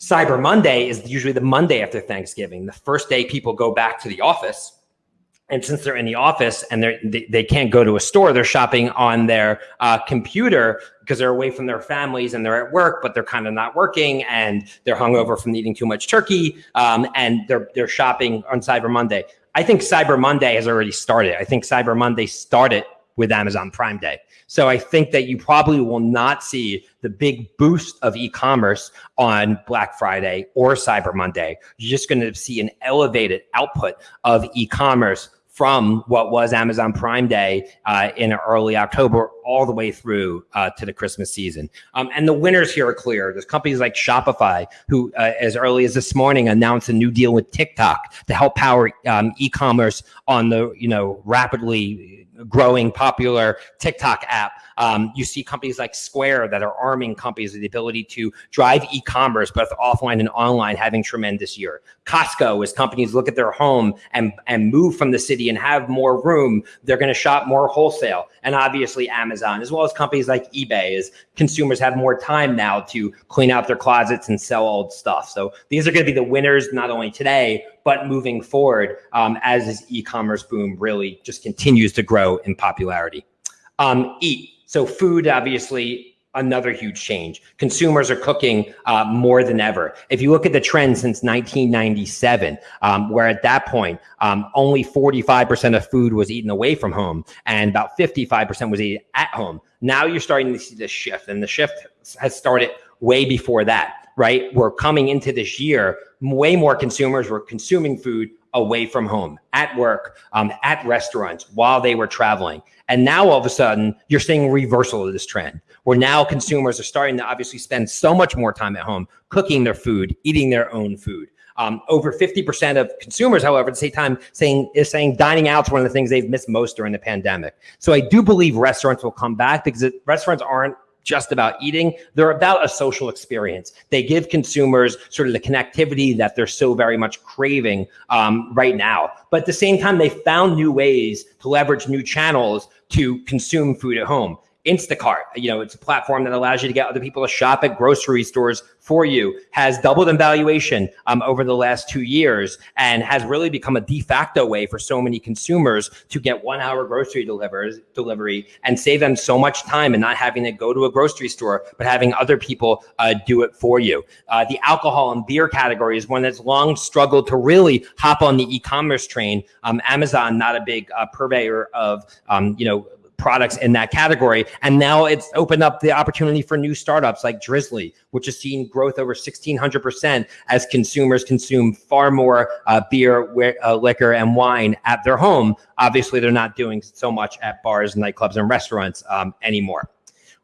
Cyber Monday is usually the Monday after Thanksgiving, the first day people go back to the office and since they're in the office and they they can't go to a store, they're shopping on their uh, computer because they're away from their families and they're at work, but they're kind of not working and they're hungover from eating too much turkey. Um, and they're they're shopping on Cyber Monday. I think Cyber Monday has already started. I think Cyber Monday started with Amazon Prime Day. So I think that you probably will not see the big boost of e-commerce on Black Friday or Cyber Monday. You're just going to see an elevated output of e-commerce from what was Amazon Prime Day uh, in early October all the way through uh, to the Christmas season. Um, and the winners here are clear. There's companies like Shopify, who uh, as early as this morning announced a new deal with TikTok to help power um, e-commerce on the you know rapidly growing popular TikTok app. Um, you see companies like Square that are arming companies with the ability to drive e-commerce, both offline and online, having tremendous year. Costco, as companies look at their home and, and move from the city and have more room, they're going to shop more wholesale. And obviously Amazon, as well as companies like eBay, as consumers have more time now to clean out their closets and sell old stuff. So these are going to be the winners, not only today, but moving forward um, as this e-commerce boom really just continues to grow in popularity. Um, eat. So food, obviously, another huge change. Consumers are cooking uh, more than ever. If you look at the trend since 1997, um, where at that point, um, only 45% of food was eaten away from home and about 55% was eaten at home. Now you're starting to see this shift and the shift has started way before that right? We're coming into this year, way more consumers were consuming food away from home, at work, um, at restaurants, while they were traveling. And now all of a sudden, you're seeing a reversal of this trend, where now consumers are starting to obviously spend so much more time at home cooking their food, eating their own food. Um, over 50% of consumers, however, at the same time, saying is saying dining out is one of the things they've missed most during the pandemic. So I do believe restaurants will come back because it, restaurants aren't just about eating. They're about a social experience. They give consumers sort of the connectivity that they're so very much craving um, right now. But at the same time, they found new ways to leverage new channels to consume food at home. Instacart, you know, it's a platform that allows you to get other people to shop at grocery stores for you, has doubled in valuation um, over the last two years and has really become a de facto way for so many consumers to get one hour grocery delivers, delivery and save them so much time and not having to go to a grocery store, but having other people uh, do it for you. Uh, the alcohol and beer category is one that's long struggled to really hop on the e-commerce train. Um, Amazon, not a big uh, purveyor of, um, you know, products in that category. And now it's opened up the opportunity for new startups like Drizly, which has seen growth over 1600% as consumers consume far more uh, beer, uh, liquor, and wine at their home. Obviously, they're not doing so much at bars, nightclubs, and restaurants um, anymore.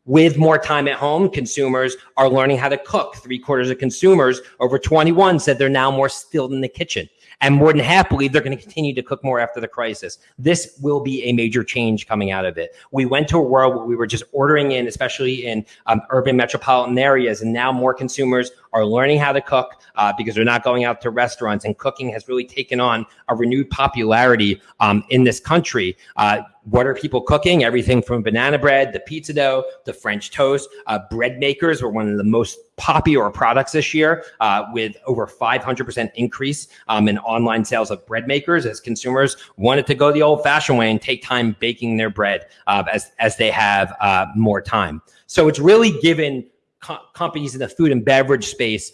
With more time at home, consumers are learning how to cook. Three quarters of consumers over 21 said they're now more skilled in the kitchen. And more than half believe they're going to continue to cook more after the crisis. This will be a major change coming out of it. We went to a world where we were just ordering in, especially in um, urban metropolitan areas, and now more consumers are learning how to cook uh, because they're not going out to restaurants, and cooking has really taken on a renewed popularity um, in this country. Uh, what are people cooking? Everything from banana bread, the pizza dough, the French toast. Uh, bread makers were one of the most popular products this year, uh, with over 500% increase um, in online sales of bread makers as consumers wanted to go the old-fashioned way and take time baking their bread uh, as as they have uh, more time. So it's really given co- companies in the food and beverage space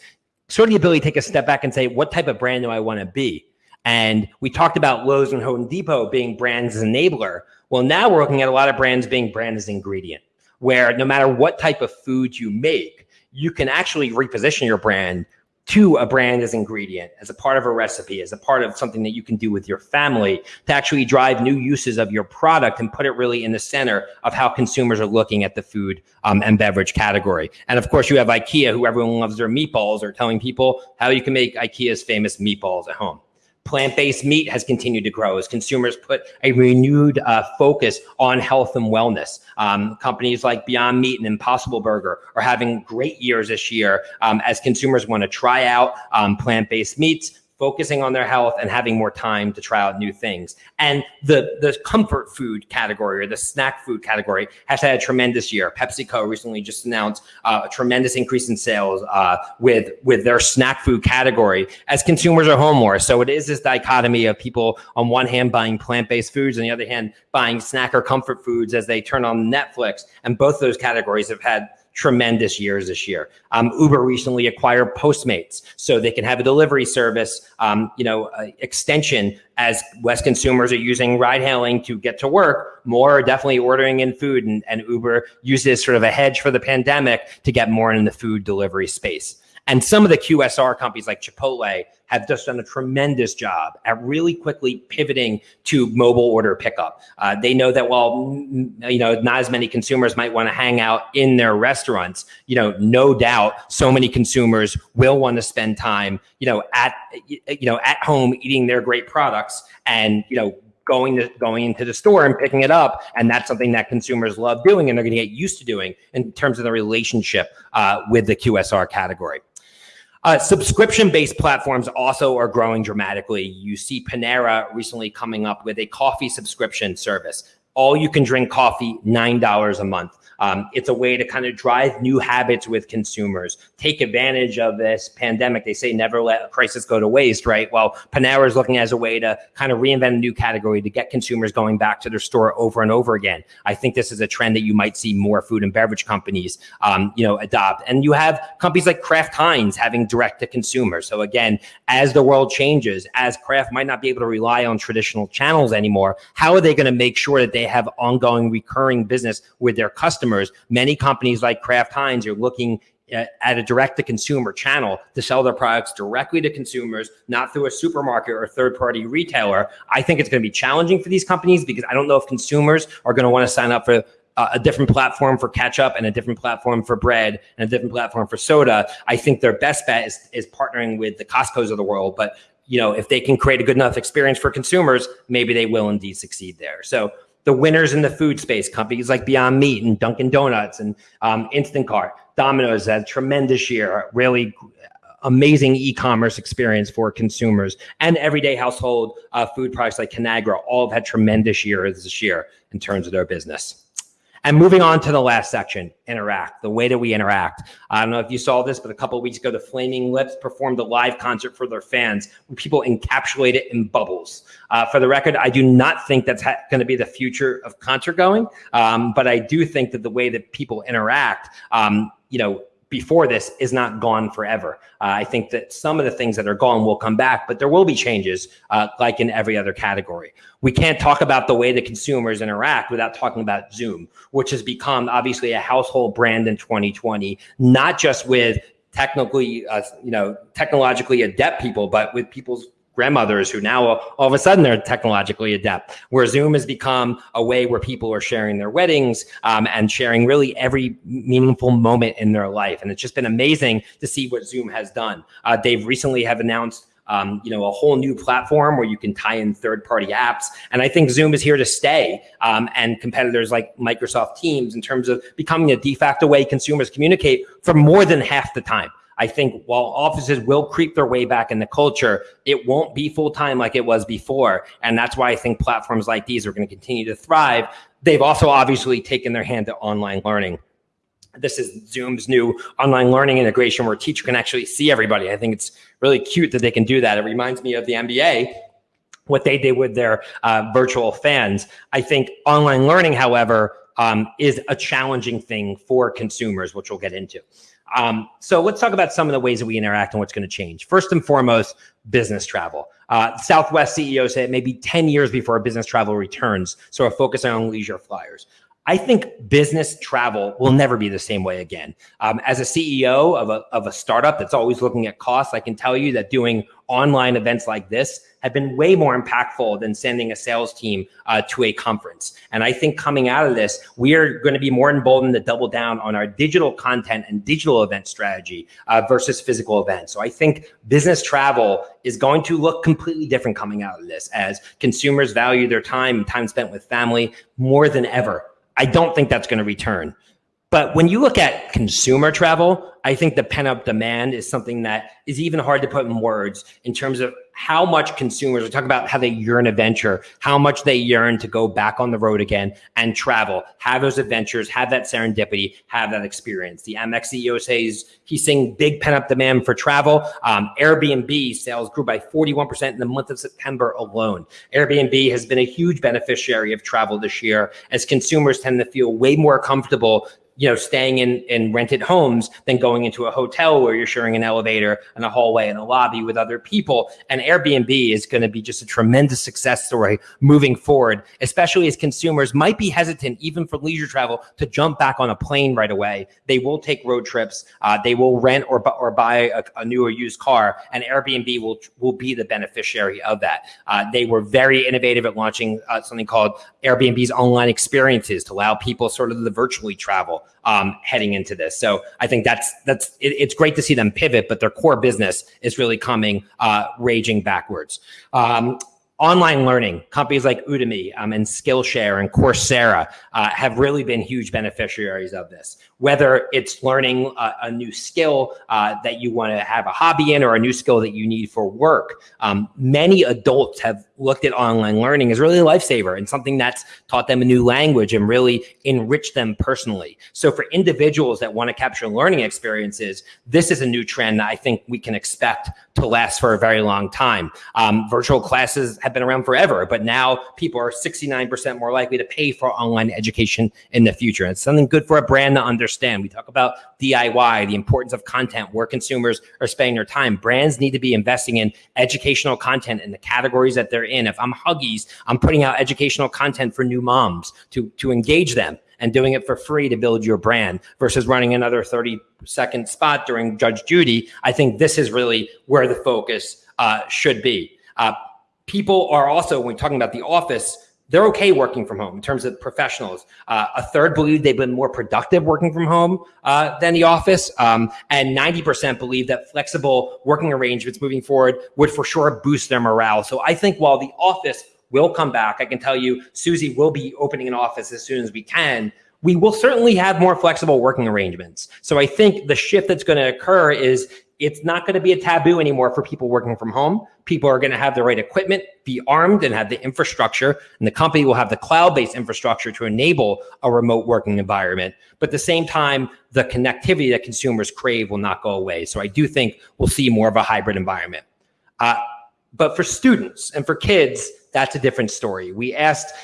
sort of the ability to take a step back and say, what type of brand do I want to be? And we talked about Lowe's and Home Depot being brands enabler. Well, now we're looking at a lot of brands being brand as ingredient, where no matter what type of food you make, you can actually reposition your brand to a brand as ingredient, as a part of a recipe, as a part of something that you can do with your family to actually drive new uses of your product and put it really in the center of how consumers are looking at the food um, and beverage category. And of course, you have IKEA, who everyone loves their meatballs, or telling people how you can make IKEA's famous meatballs at home. Plant-based meat has continued to grow as consumers put a renewed uh, focus on health and wellness. Um, companies like Beyond Meat and Impossible Burger are having great years this year um, as consumers want to try out um, plant-based meats, focusing on their health and having more time to try out new things. And the the comfort food category or the snack food category has had a tremendous year. PepsiCo recently just announced uh, a tremendous increase in sales uh, with with their snack food category as consumers are home more. So it is this dichotomy of people on one hand buying plant based foods, on the other hand buying snack or comfort foods as they turn on Netflix. And both those categories have had tremendous years this year. Um, Uber recently acquired Postmates, so they can have a delivery service, um, you know, uh, extension as West consumers are using ride hailing to get to work. More are definitely ordering in food, and, and Uber uses sort of a hedge for the pandemic to get more in the food delivery space. And some of the QSR companies like Chipotle have just done a tremendous job at really quickly pivoting to mobile order pickup. Uh, they know that while mm, you know not as many consumers might want to hang out in their restaurants, you know, no doubt so many consumers will want to spend time, you know, at you know at home eating their great products and you know going to going into the store and picking it up and that's something that consumers love doing and they're going to get used to doing in terms of the relationship uh, with the qsr category uh, subscription-based platforms also are growing dramatically. You see Panera recently coming up with a coffee subscription service. All you can drink coffee, $9 a month. Um, it's a way to kind of drive new habits with consumers, take advantage of this pandemic. They say never let a crisis go to waste, right? Well, Panera is looking as a way to kind of reinvent a new category to get consumers going back to their store over and over again. I think this is a trend that you might see more food and beverage companies, um, you know, adopt. And you have companies like Kraft Heinz having direct to consumer. So again, as the world changes, as Kraft might not be able to rely on traditional channels anymore, how are they going to make sure that they have ongoing recurring business with their customers? Many companies like Kraft Heinz are looking at, at a direct to consumer channel to sell their products directly to consumers, not through a supermarket or third party retailer. I think it's going to be challenging for these companies because I don't know if consumers are going to want to sign up for uh, a different platform for ketchup and a different platform for bread and a different platform for soda. I think their best bet is, is partnering with the Costco's of the world. But you know, if they can create a good enough experience for consumers, maybe they will indeed succeed there. So the winners in the food space, companies like Beyond Meat and Dunkin' Donuts and um, Instacart, Domino's had tremendous year, really amazing e-commerce experience for consumers and everyday household uh, food products like Conagra all have had tremendous years this year in terms of their business. And moving on to the last section, interact, the way that we interact. I don't know if you saw this, but a couple of weeks ago, the Flaming Lips performed a live concert for their fans where people encapsulate it in bubbles. Uh, for the record, I do not think that's going to be the future of concert going, um, but I do think that the way that people interact, um, you know, before this is not gone forever. Uh, I think that some of the things that are gone will come back, but there will be changes uh, like in every other category. We can't talk about the way the consumers interact without talking about Zoom, which has become obviously a household brand in 2020, not just with technically, uh, you know, technologically adept people, but with people's grandmothers who now all of a sudden they're technologically adept where zoom has become a way where people are sharing their weddings um, and sharing really every meaningful moment in their life and it's just been amazing to see what zoom has done uh, they've recently have announced um, you know, a whole new platform where you can tie in third-party apps. And I think Zoom is here to stay. Um, and competitors like Microsoft Teams, in terms of becoming a de facto way consumers communicate for more than half the time. I think while offices will creep their way back in the culture, it won't be full time like it was before. And that's why I think platforms like these are going to continue to thrive. They've also obviously taken their hand to online learning. This is Zoom's new online learning integration where a teacher can actually see everybody. I think it's really cute that they can do that. It reminds me of the NBA, what they did with their uh, virtual fans. I think online learning, however, um, is a challenging thing for consumers, which we'll get into. Um, so let's talk about some of the ways that we interact and what's going to change. First and foremost, business travel. Uh, Southwest CEO said maybe 10 years before business travel returns. So we're focusing on leisure flyers. I think business travel will never be the same way again. Um, as a CEO of a, of a startup that's always looking at costs, I can tell you that doing online events like this have been way more impactful than sending a sales team uh, to a conference. And I think coming out of this, we are going to be more emboldened to double down on our digital content and digital event strategy uh, versus physical events. So I think business travel is going to look completely different coming out of this as consumers value their time, time spent with family more than ever. I don't think that's going to return. But when you look at consumer travel, I think the pent up demand is something that is even hard to put in words in terms of how much consumers, we talk about how they yearn adventure, how much they yearn to go back on the road again and travel, have those adventures, have that serendipity, have that experience. The Amex CEO says he's seeing big pent up demand for travel. Um, Airbnb sales grew by 41% in the month of September alone. Airbnb has been a huge beneficiary of travel this year as consumers tend to feel way more comfortable you know, staying in, in rented homes than going into a hotel where you're sharing an elevator and a hallway and a lobby with other people. And Airbnb is going to be just a tremendous success story moving forward, especially as consumers might be hesitant, even for leisure travel, to jump back on a plane right away. They will take road trips. Uh, they will rent or, or buy a, a, new or used car, and Airbnb will will be the beneficiary of that. Uh, they were very innovative at launching uh, something called Airbnb's online experiences to allow people sort of the virtually travel um, heading into this. So I think that's that's it, it's great to see them pivot, but their core business is really coming uh, raging backwards. Um, online learning companies like udemy um, and skillshare and coursera uh, have really been huge beneficiaries of this whether it's learning a, a new skill uh, that you want to have a hobby in or a new skill that you need for work um, many adults have looked at online learning as really a lifesaver and something that's taught them a new language and really enriched them personally. So for individuals that want to capture learning experiences, this is a new trend that I think we can expect to last for a very long time. Um, virtual classes have been around forever, but now people are 69% more likely to pay for online education in the future. It's something good for a brand to understand. We talk about DIY, the importance of content, where consumers are spending their time. Brands need to be investing in educational content in the categories that they're in. If I'm Huggies, I'm putting out educational content for new moms to, to engage them and doing it for free to build your brand versus running another 30 second spot during Judge Judy. I think this is really where the focus uh, should be. Uh, people are also, when we're talking about the office, they're okay working from home in terms of professionals. Uh, a third believe they've been more productive working from home uh, than the office. Um, and 90% believe that flexible working arrangements moving forward would for sure boost their morale. So I think while the office will come back, I can tell you Suzy will be opening an office as soon as we can. We will certainly have more flexible working arrangements. So I think the shift that's going to occur is it's not going to be a taboo anymore for people working from home. People are going to have the right equipment, be armed, and have the infrastructure. And the company will have the cloud based infrastructure to enable a remote working environment. But at the same time, the connectivity that consumers crave will not go away. So I do think we'll see more of a hybrid environment. Uh, but for students and for kids, that's a different story. We asked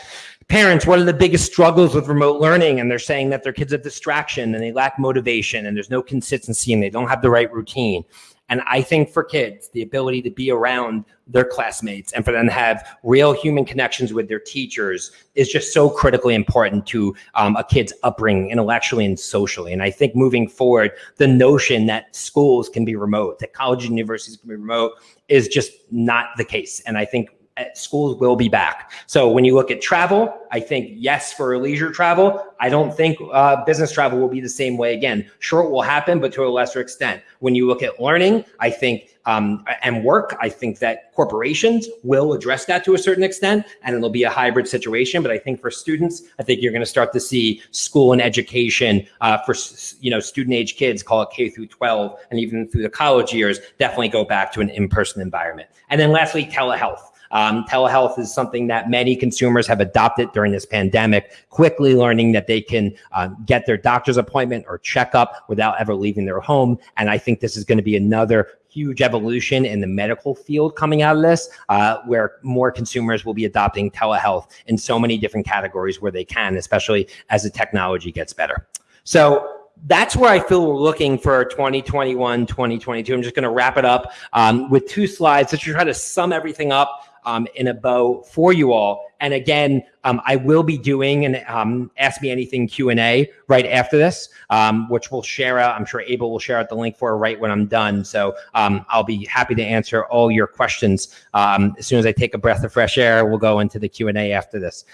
parents, what are the biggest struggles with remote learning? And they're saying that their kids have distraction and they lack motivation and there's no consistency and they don't have the right routine. And I think for kids, the ability to be around their classmates and for them to have real human connections with their teachers is just so critically important to um, a kid's upbringing intellectually and socially. And I think moving forward, the notion that schools can be remote, that colleges and universities can be remote is just not the case. And I think schools will be back. So when you look at travel, I think yes for leisure travel. I don't think uh, business travel will be the same way again. Sure, it will happen, but to a lesser extent. When you look at learning, I think um, and work, I think that corporations will address that to a certain extent, and it'll be a hybrid situation. But I think for students, I think you're going to start to see school and education uh, for you know student age kids, call it K through 12, and even through the college years, definitely go back to an in-person environment. And then lastly, telehealth. Um, telehealth is something that many consumers have adopted during this pandemic, quickly learning that they can uh, get their doctor's appointment or checkup without ever leaving their home. And I think this is going to be another huge evolution in the medical field coming out of this, uh, where more consumers will be adopting telehealth in so many different categories where they can, especially as the technology gets better. So that's where I feel we're looking for 2021, 2022. I'm just going to wrap it up um, with two slides to try to sum everything up um, in a bow for you all. And again, um, I will be doing an um, Ask Me Anything Q&A right after this, um, which we'll share out. I'm sure Abel will share out the link for right when I'm done. So um, I'll be happy to answer all your questions. Um, as soon as I take a breath of fresh air, we'll go into the Q&A after this.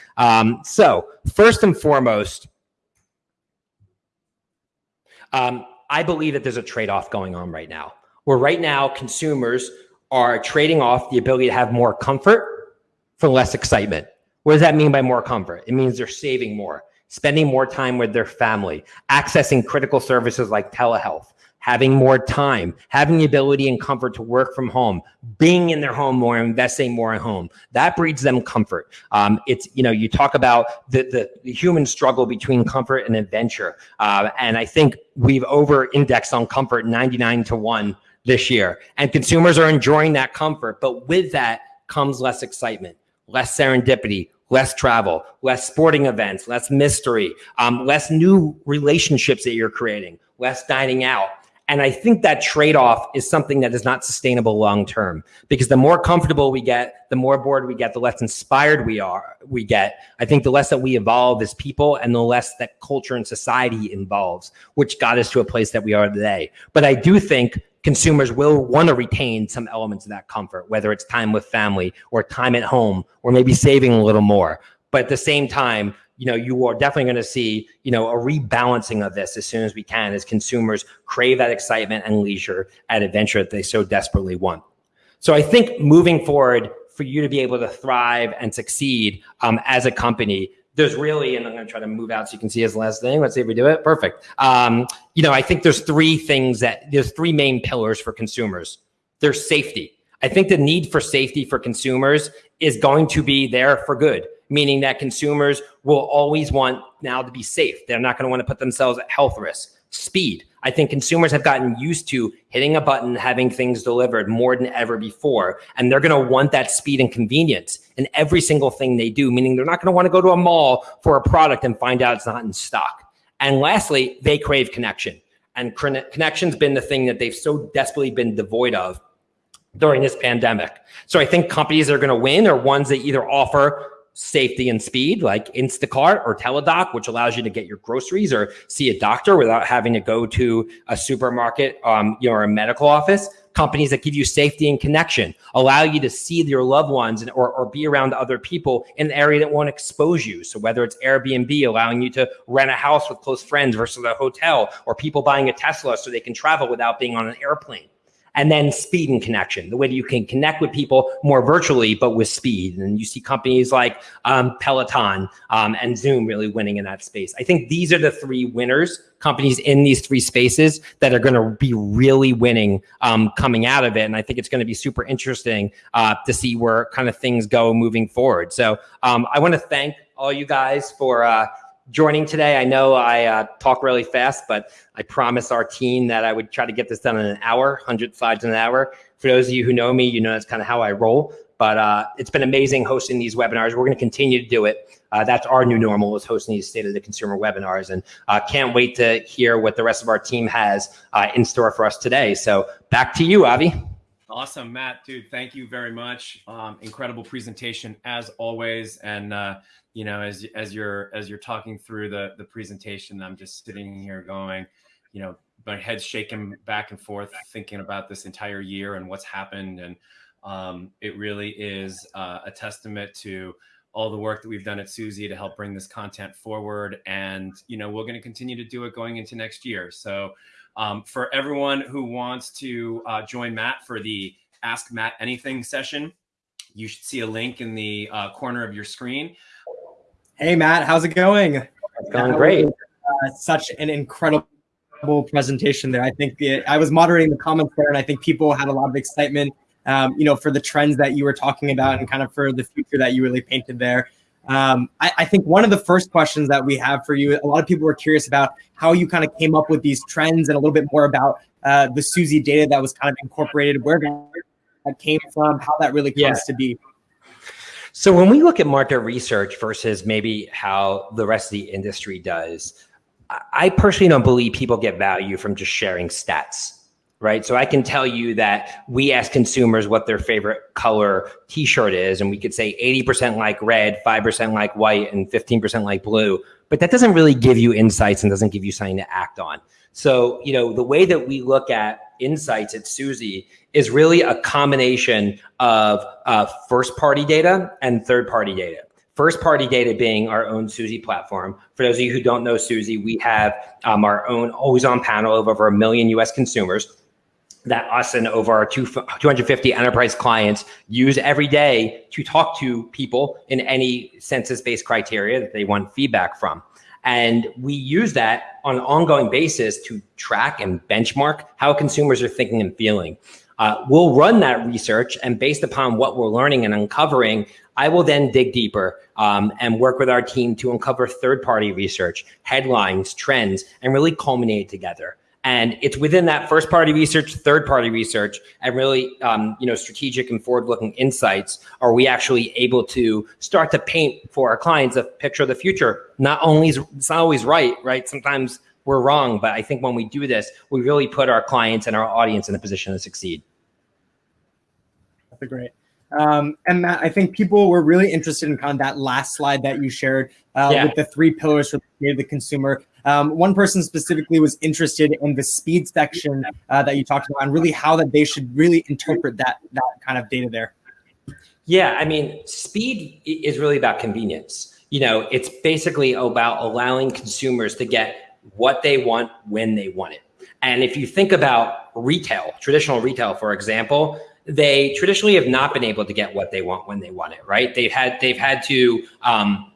So first and foremost, I believe that there's a trade-off going on right now, where right now consumers are trading off the ability to have more comfort for less excitement. What does that mean by more comfort? It means they're saving more, spending more time with their family, accessing critical services like telehealth, having more time, having the ability and comfort to work from home, being in their home more, investing more at home. That breeds them comfort. Um, it's, you know, you talk about the, the, the, human struggle between comfort and adventure. Uh, and I think we've over indexed on comfort 99 to 1 this year. And consumers are enjoying that comfort. But with that comes less excitement, less serendipity, less travel, less sporting events, less mystery, um, less new relationships that you're creating, less dining out. And I think that trade-off is something that is not sustainable long-term because the more comfortable we get, the more bored we get, the less inspired we are, we get. I think the less that we evolve as people and the less that culture and society evolves, which got us to a place that we are today. But I do think consumers will want to retain some elements of that comfort, whether it's time with family or time at home, or maybe saving a little more. But at the same time, you know, you are definitely going to see, you know, a rebalancing of this as soon as we can as consumers crave that excitement and leisure and adventure that they so desperately want. So I think moving forward, for you to be able to thrive and succeed um, as a company, there's really, and I'm going to try to move out so you can see his last thing. Let's see if we do it. Perfect. Um, you know, I think there's three things that there's three main pillars for consumers. There's safety. I think the need for safety for consumers is going to be there for good, meaning that consumers will always want now to be safe. They're not going to want to put themselves at health risk. Speed. I think consumers have gotten used to hitting a button, having things delivered more than ever before. And they're going to want that speed and convenience in every single thing they do, meaning they're not going to want to go to a mall for a product and find out it's not in stock. And lastly, they crave connection. And connection's been the thing that they've so desperately been devoid of during this pandemic. So I think companies that are going to win are ones that either offer safety and speed like Instacart or Teladoc, which allows you to get your groceries or see a doctor without having to go to a supermarket um, you know, or a medical office. Companies that give you safety and connection, allow you to see your loved ones and, or, or be around other people in an area that won't expose you. So whether it's Airbnb allowing you to rent a house with close friends versus a hotel or people buying a Tesla so they can travel without being on an airplane and then speed and connection, the way that you can connect with people more virtually, but with speed. And you see companies like um, Peloton um, and Zoom really winning in that space. I think these are the three winners, companies in these three spaces that are going to be really winning um, coming out of it. And I think it's going to be super interesting uh, to see where kind of things go moving forward. So um, I want to thank all you guys for uh, joining today. I know I uh, talk really fast, but I promised our team that I would try to get this done in an hour, 100 slides in an hour. For those of you who know me, you know that's kind of how I roll. But uh, it's been amazing hosting these webinars. We're going to continue to do it. Uh, that's our new normal is hosting these state of the consumer webinars, and uh, can't wait to hear what the rest of our team has uh, in store for us today. So back to you, Avi. Awesome, Matt, dude. Thank you very much. Um, incredible presentation as always. And uh, you know, as as you're as you're talking through the the presentation, I'm just sitting here going, you know, my head's shaking back and forth, thinking about this entire year and what's happened. And um, it really is uh, a testament to all the work that we've done at Suzy to help bring this content forward. And you know, we're going to continue to do it going into next year. So. Um, for everyone who wants to uh, join Matt for the Ask Matt Anything session, you should see a link in the uh, corner of your screen. Hey, Matt, how's it going? It's going great. Uh, such an incredible presentation there. I think it, I was moderating the comments there, and I think people had a lot of excitement, um, you know, for the trends that you were talking about and kind of for the future that you really painted there. Um, I, I, think one of the first questions that we have for you, a lot of people were curious about how you kind of came up with these trends and a little bit more about uh, the Suzy data that was kind of incorporated, where that came from, how that really comes yeah. to be. So when we look at market research versus maybe how the rest of the industry does, I personally don't believe people get value from just sharing stats right? So I can tell you that we ask consumers what their favorite color t-shirt is, and we could say 80% like red, 5% like white, and 15% like blue. But that doesn't really give you insights and doesn't give you something to act on. So, you know, the way that we look at insights at Suzy is really a combination of uh, first party data and third party data. First party data being our own Suzy platform. For those of you who don't know Suzy, we have um, our own always on panel of over a million US consumers that us and over our two, 250 enterprise clients use every day to talk to people in any census-based criteria that they want feedback from. And we use that on an ongoing basis to track and benchmark how consumers are thinking and feeling. Uh, we'll run that research and based upon what we're learning and uncovering, I will then dig deeper um, and work with our team to uncover third-party research, headlines, trends, and really culminate together. And it's within that first party research, third party research, and really, um, you know, strategic and forward looking insights are we actually able to start to paint for our clients a picture of the future. Not only is it's not always right, right? Sometimes we're wrong, but I think when we do this, we really put our clients and our audience in a position to succeed. That's great. Um, and Matt, I think people were really interested in kind of that last slide that you shared uh, yeah. with the three pillars for the consumer. Um, one person specifically was interested in the speed section uh, that you talked about and really how that they should really interpret that that kind of data there. Yeah, I mean, speed is really about convenience. You know, it's basically about allowing consumers to get what they want when they want it. And if you think about retail, traditional retail, for example, they traditionally have not been able to get what they want when they want it, right? They've had they've had to um,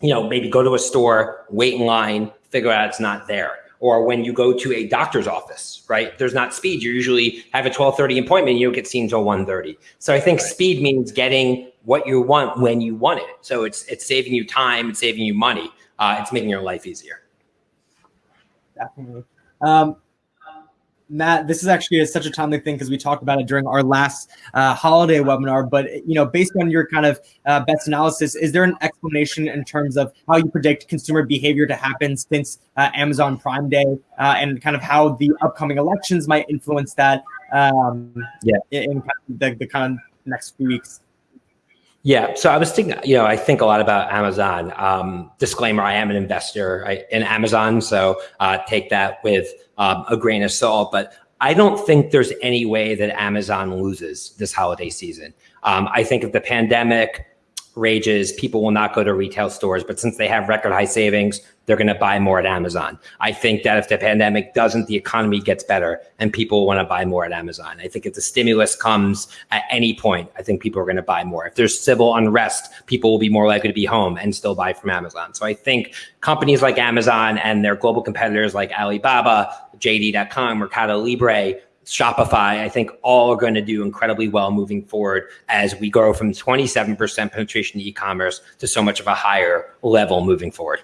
you know, maybe go to a store, wait in line, figure out it's not there. Or when you go to a doctor's office, right? There's not speed. You usually have a 1230 appointment, And you don't get seen until 1.30. So I think right. speed means getting what you want when you want it. So it's it's saving you time, it's saving you money. Uh, it's making your life easier. Definitely. Um, Matt, this is actually a, such a timely thing because we talked about it during our last uh, holiday webinar. But you know, based on your kind of uh, best analysis, is there an explanation in terms of how you predict consumer behavior to happen since uh, Amazon Prime Day, uh, and kind of how the upcoming elections might influence that? Um, yeah, in, in the, the kind of next few weeks. Yeah, so I was thinking, you know, I think a lot about Amazon. Um, disclaimer: I am an investor in Amazon, so uh, take that with um, a grain of salt. But I don't think there's any way that Amazon loses this holiday season. Um, I think if the pandemic rages, people will not go to retail stores. But since they have record high savings, they're going to buy more at Amazon. I think that if the pandemic doesn't, the economy gets better and people want to buy more at Amazon. I think if the stimulus comes at any point, I think people are going to buy more. If there's civil unrest, people will be more likely to be home and still buy from Amazon. So I think companies like Amazon and their global competitors like Alibaba, JD.com, Mercado Libre, Shopify, I think all are going to do incredibly well moving forward as we grow from 27% penetration e-commerce to so much of a higher level moving forward.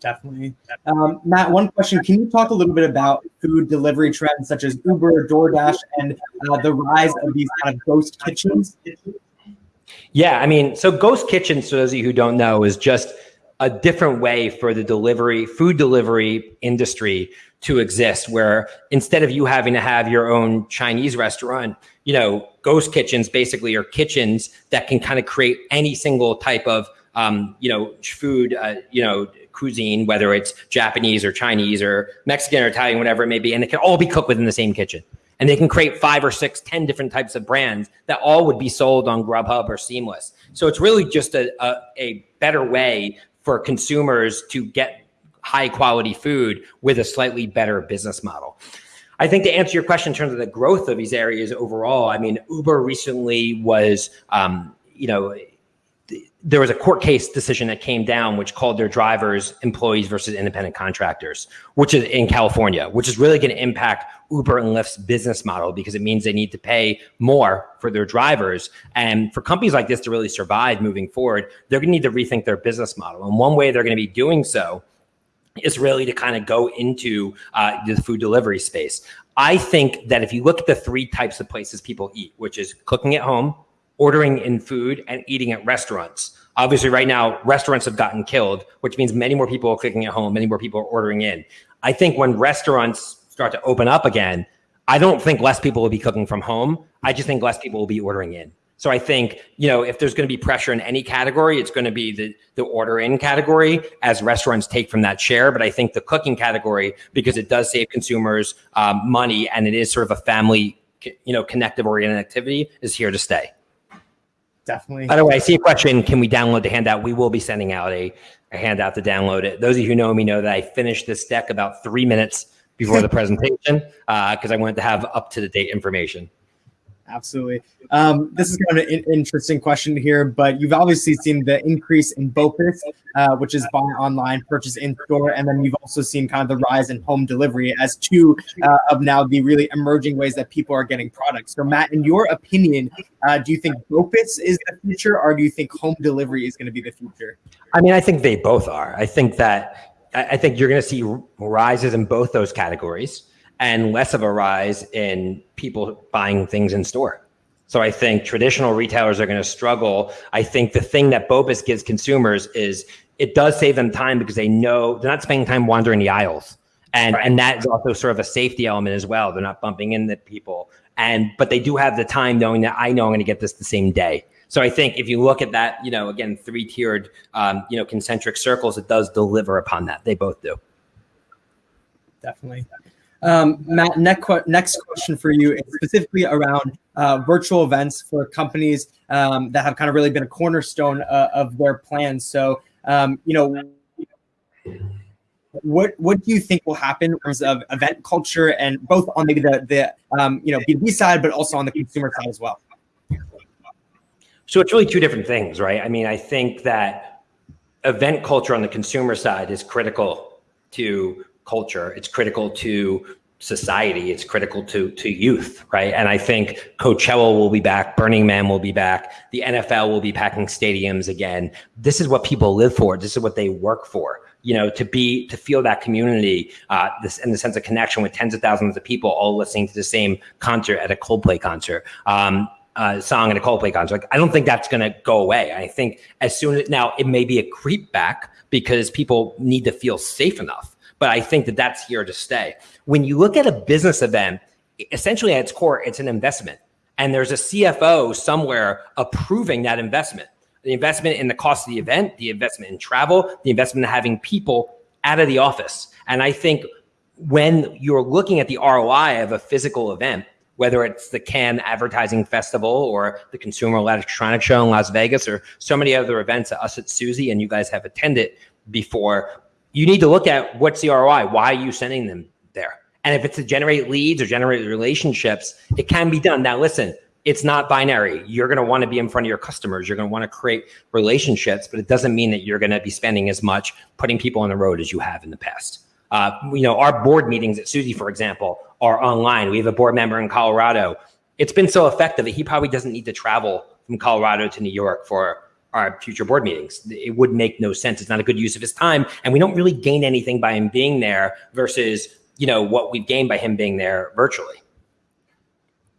Definitely. Um, Matt, one question. Can you talk a little bit about food delivery trends such as Uber, DoorDash, and uh, the rise of these kind of ghost kitchens? Yeah, I mean, so Ghost kitchens, for those of you who don't know, is just a different way for the delivery, food delivery industry to exist, where instead of you having to have your own Chinese restaurant, you know, Ghost Kitchens basically are kitchens that can kind of create any single type of, um, you know, food, uh, you know, cuisine, whether it's Japanese or Chinese or Mexican or Italian, whatever it may be, and it can all be cooked within the same kitchen and they can create five or six, ten different types of brands that all would be sold on Grubhub or Seamless. So it's really just a, a, a better way for consumers to get high quality food with a slightly better business model. I think to answer your question in terms of the growth of these areas overall, I mean, Uber recently was, um, you know, there was a court case decision that came down which called their drivers employees versus independent contractors, which is in California, which is really going to impact Uber and Lyft's business model because it means they need to pay more for their drivers. And for companies like this to really survive moving forward, they're going to need to rethink their business model. And one way they're going to be doing so is really to kind of go into uh, the food delivery space. I think that if you look at the three types of places people eat, which is cooking at home, ordering in food, and eating at restaurants. Obviously, right now, restaurants have gotten killed, which means many more people are cooking at home, many more people are ordering in. I think when restaurants start to open up again, I don't think less people will be cooking from home. I just think less people will be ordering in. So I think, you know, if there's going to be pressure in any category, it's going to be the, the order in category as restaurants take from that share. But I think the cooking category, because it does save consumers um, money and it is sort of a family, you know, connective oriented activity is here to stay. Definitely. By the way, I see a question. Can we download the handout? We will be sending out a, a handout to download it. Those of you who know me know that I finished this deck about three minutes before the presentation because uh, I wanted to have up to the date information. Absolutely. Um, this is kind of an interesting question here, but you've obviously seen the increase in BOPIS, uh, which is buy online, purchase in store, and then you've also seen kind of the rise in home delivery as two uh, of now the really emerging ways that people are getting products. So, Matt, in your opinion, uh, do you think BOPIS is the future, or do you think home delivery is going to be the future? I mean, I think they both are. I think that I think you're going to see rises in both those categories and less of a rise in people buying things in store. So I think traditional retailers are going to struggle. I think the thing that BOPIS gives consumers is it does save them time because they know they're not spending time wandering the aisles. And, right. and that is also sort of a safety element as well. They're not bumping into people. And but they do have the time knowing that I know I'm going to get this the same day. So I think if you look at that, you know, again, three tiered, um, you know, concentric circles, it does deliver upon that. They both do. Definitely. Um, Matt, next, question for you is specifically around uh, virtual events for companies um, that have kind of really been a cornerstone uh, of their plans. So, um, you know, what what do you think will happen in terms of event culture and both on maybe the the um, you know B2B side, but also on the consumer side as well? So it's really two different things, right? I mean, I think that event culture on the consumer side is critical to culture. It's critical to society. It's critical to to youth, right? And I think Coachella will be back, Burning Man will be back, the NFL will be packing stadiums again. This is what people live for. This is what they work for. You know, to be to feel that community, uh, this and the sense of connection with tens of thousands of people all listening to the same concert at a Coldplay concert. Um, uh, song in a Coldplay concert. Like, I don't think that's going to go away. I think as soon as now it may be a creep back because people need to feel safe enough, but I think that that's here to stay. When you look at a business event, essentially at its core, it's an investment, and there's a CFO somewhere approving that investment. The investment in the cost of the event, the investment in travel, the investment in having people out of the office. And I think when you're looking at the ROI of a physical event, whether it's the Cannes Advertising Festival or the Consumer Electronics Show in Las Vegas or so many other events that us at Suzy and you guys have attended before, you need to look at what's the ROI. Why are you sending them there? And if it's to generate leads or generate relationships, it can be done. Now, listen, it's not binary. You're going to want to be in front of your customers. You're going to want to create relationships, but it doesn't mean that you're going to be spending as much putting people on the road as you have in the past. Uh, you know, our board meetings at Suzy, for example, are online. We have a board member in Colorado. It's been so effective that he probably doesn't need to travel from Colorado to New York for our future board meetings. It would make no sense. It's not a good use of his time. And we don't really gain anything by him being there versus, you know, what we've gained by him being there virtually.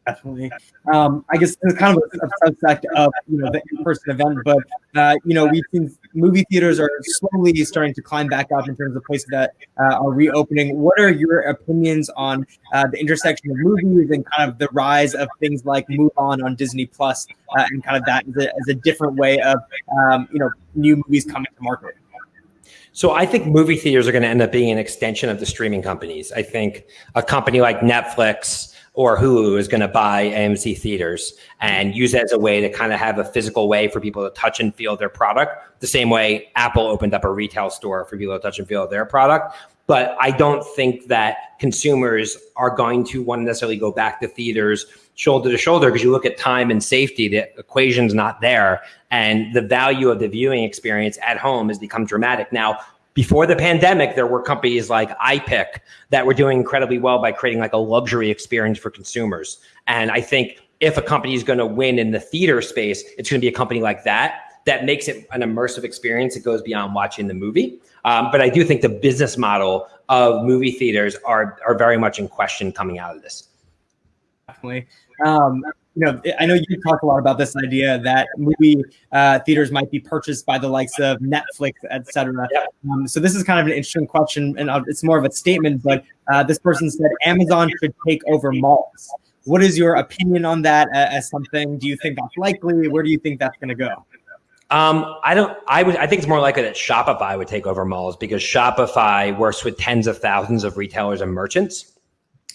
Definitely. Um, I guess it's kind of a, subsect of you know the in-person event, but uh, you know we've seen movie theaters are slowly starting to climb back up in terms of places that uh, are reopening. What are your opinions on uh, the intersection of movies and kind of the rise of things like Mulan on Disney Plus uh, and kind of that as a, as a different way of um, you know new movies coming to market? So I think movie theaters are going to end up being an extension of the streaming companies. I think a company like Netflix or Hulu is going to buy AMC theaters and use it as a way to kind of have a physical way for people to touch and feel their product, the same way Apple opened up a retail store for people to touch and feel their product. But I don't think that consumers are going to want to necessarily go back to theaters shoulder to shoulder because you look at time and safety, the equation's not there. And the value of the viewing experience at home has become dramatic. Now, before the pandemic, there were companies like iPic that were doing incredibly well by creating like a luxury experience for consumers. And I think if a company is going to win in the theater space, it's going to be a company like that that makes it an immersive experience. It goes beyond watching the movie. Um, but I do think the business model of movie theaters are are very much in question coming out of this. Definitely. Um, you know, I know you talk a lot about this idea that movie uh, theaters might be purchased by the likes of Netflix, et cetera. Yeah. Um, so this is kind of an interesting question, and it's more of a statement. But uh, this person said Amazon should take over malls. What is your opinion on that as something? Do you think that's likely? Where do you think that's going to go? Um, I don't. I would. I think it's more likely that Shopify would take over malls because Shopify works with tens of thousands of retailers and merchants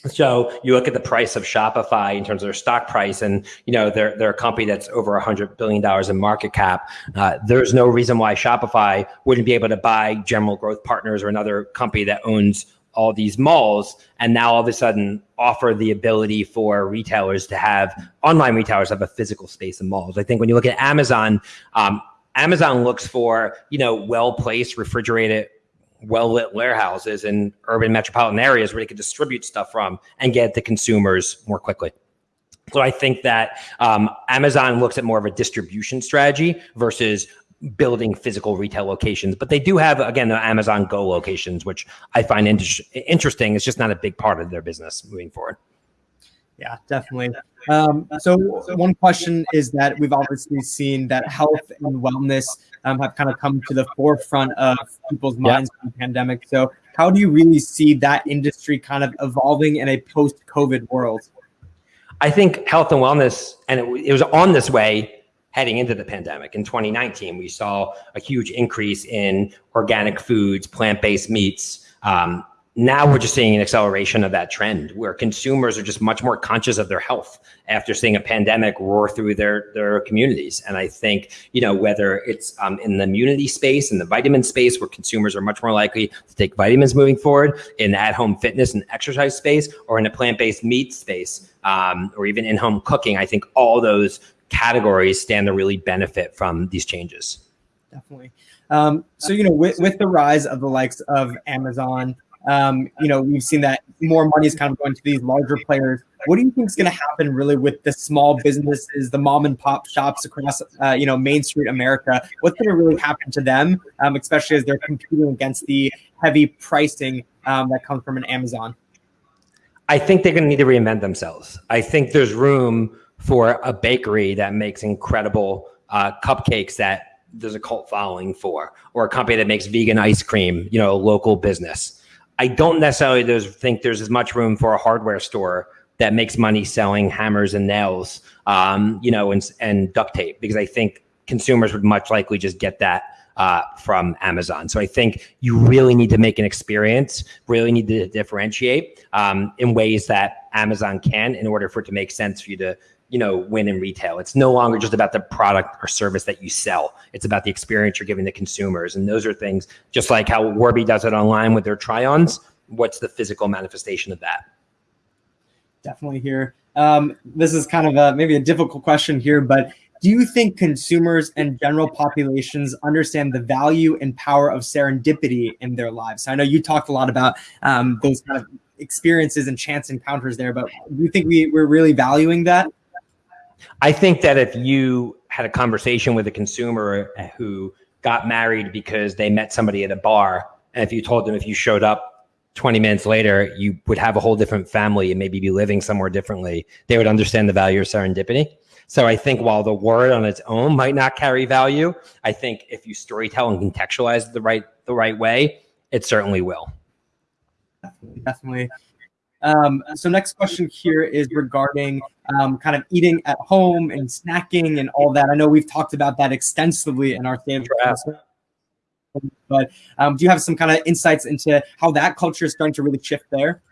so you look at the price of Shopify in terms of their stock price, and you know they're they're a company that's over hundred billion dollars in market cap. Uh, there's no reason why Shopify wouldn't be able to buy General Growth Partners or another company that owns all these malls, and now all of a sudden offer the ability for retailers to have online retailers have a physical space in malls. I think when you look at Amazon. Um, Amazon looks for you know well placed refrigerated well lit warehouses in urban metropolitan areas where they could distribute stuff from and get to consumers more quickly. So I think that um, Amazon looks at more of a distribution strategy versus building physical retail locations. But they do have, again, the Amazon Go locations, which I find inter- interesting. It's just not a big part of their business moving forward. Yeah, definitely. Um, so one question is that we've obviously seen that health and wellness um, have kind of come to the forefront of people's minds yeah. in the pandemic. So how do you really see that industry kind of evolving in a post-COVID world? I think health and wellness, and it, it was on this way heading into the pandemic. In 2019, we saw a huge increase in organic foods, plant-based meats. Um, now we're just seeing an acceleration of that trend where consumers are just much more conscious of their health after seeing a pandemic roar through their their communities. And i think you know whether it's um, in the immunity space in the vitamin space where consumers are much more likely to take vitamins moving forward in the at-home fitness and exercise space or in a plant-based meat space um, or even in-home cooking i think all those categories stand to really benefit from these changes. Definitely. Um, so you know with, with the rise of the likes of amazon um, you know, we've seen that more money is kind of going to these larger players. What do you think is going to happen really with the small businesses, the mom and pop shops across, uh, you know, Main Street America? What's going to really happen to them, um, especially as they're competing against the heavy pricing um, that comes from an Amazon? I think they're going to need to reinvent themselves. I think there's room for a bakery that makes incredible uh, cupcakes that there's a cult following for, or a company that makes vegan ice cream, you know, a local business. I don't necessarily think there's as much room for a hardware store that makes money selling hammers and nails, um, you know, and, and duct tape, because I think consumers would much likely just get that uh, from Amazon. So I think you really need to make an experience, really need to differentiate um, in ways that Amazon can in order for it to make sense for you to you know win in retail. It's no longer just about the product or service that you sell. It's about the experience you're giving the consumers. And those are things just like how warby does it online with their try-ons what's the physical manifestation of that? Definitely here. Um, this is kind of a maybe a difficult question here but do you think consumers and general populations understand the value and power of serendipity in their lives? I know you talked a lot about um, those kind of experiences and chance encounters there but do you think we, we're really valuing that I think that if you had a conversation with a consumer who got married because they met somebody at a bar, and if you told them if you showed up 20 minutes later, you would have a whole different family and maybe be living somewhere differently. They would understand the value of serendipity. So I think while the word on its own might not carry value, I think if you storytell and contextualize it the right the right way, it certainly will. Definitely. definitely. Um, so next question here is regarding um, kind of eating at home and snacking and all that. I know we've talked about that extensively in our of but um, do you have some kind of insights into how that culture is starting to really shift there?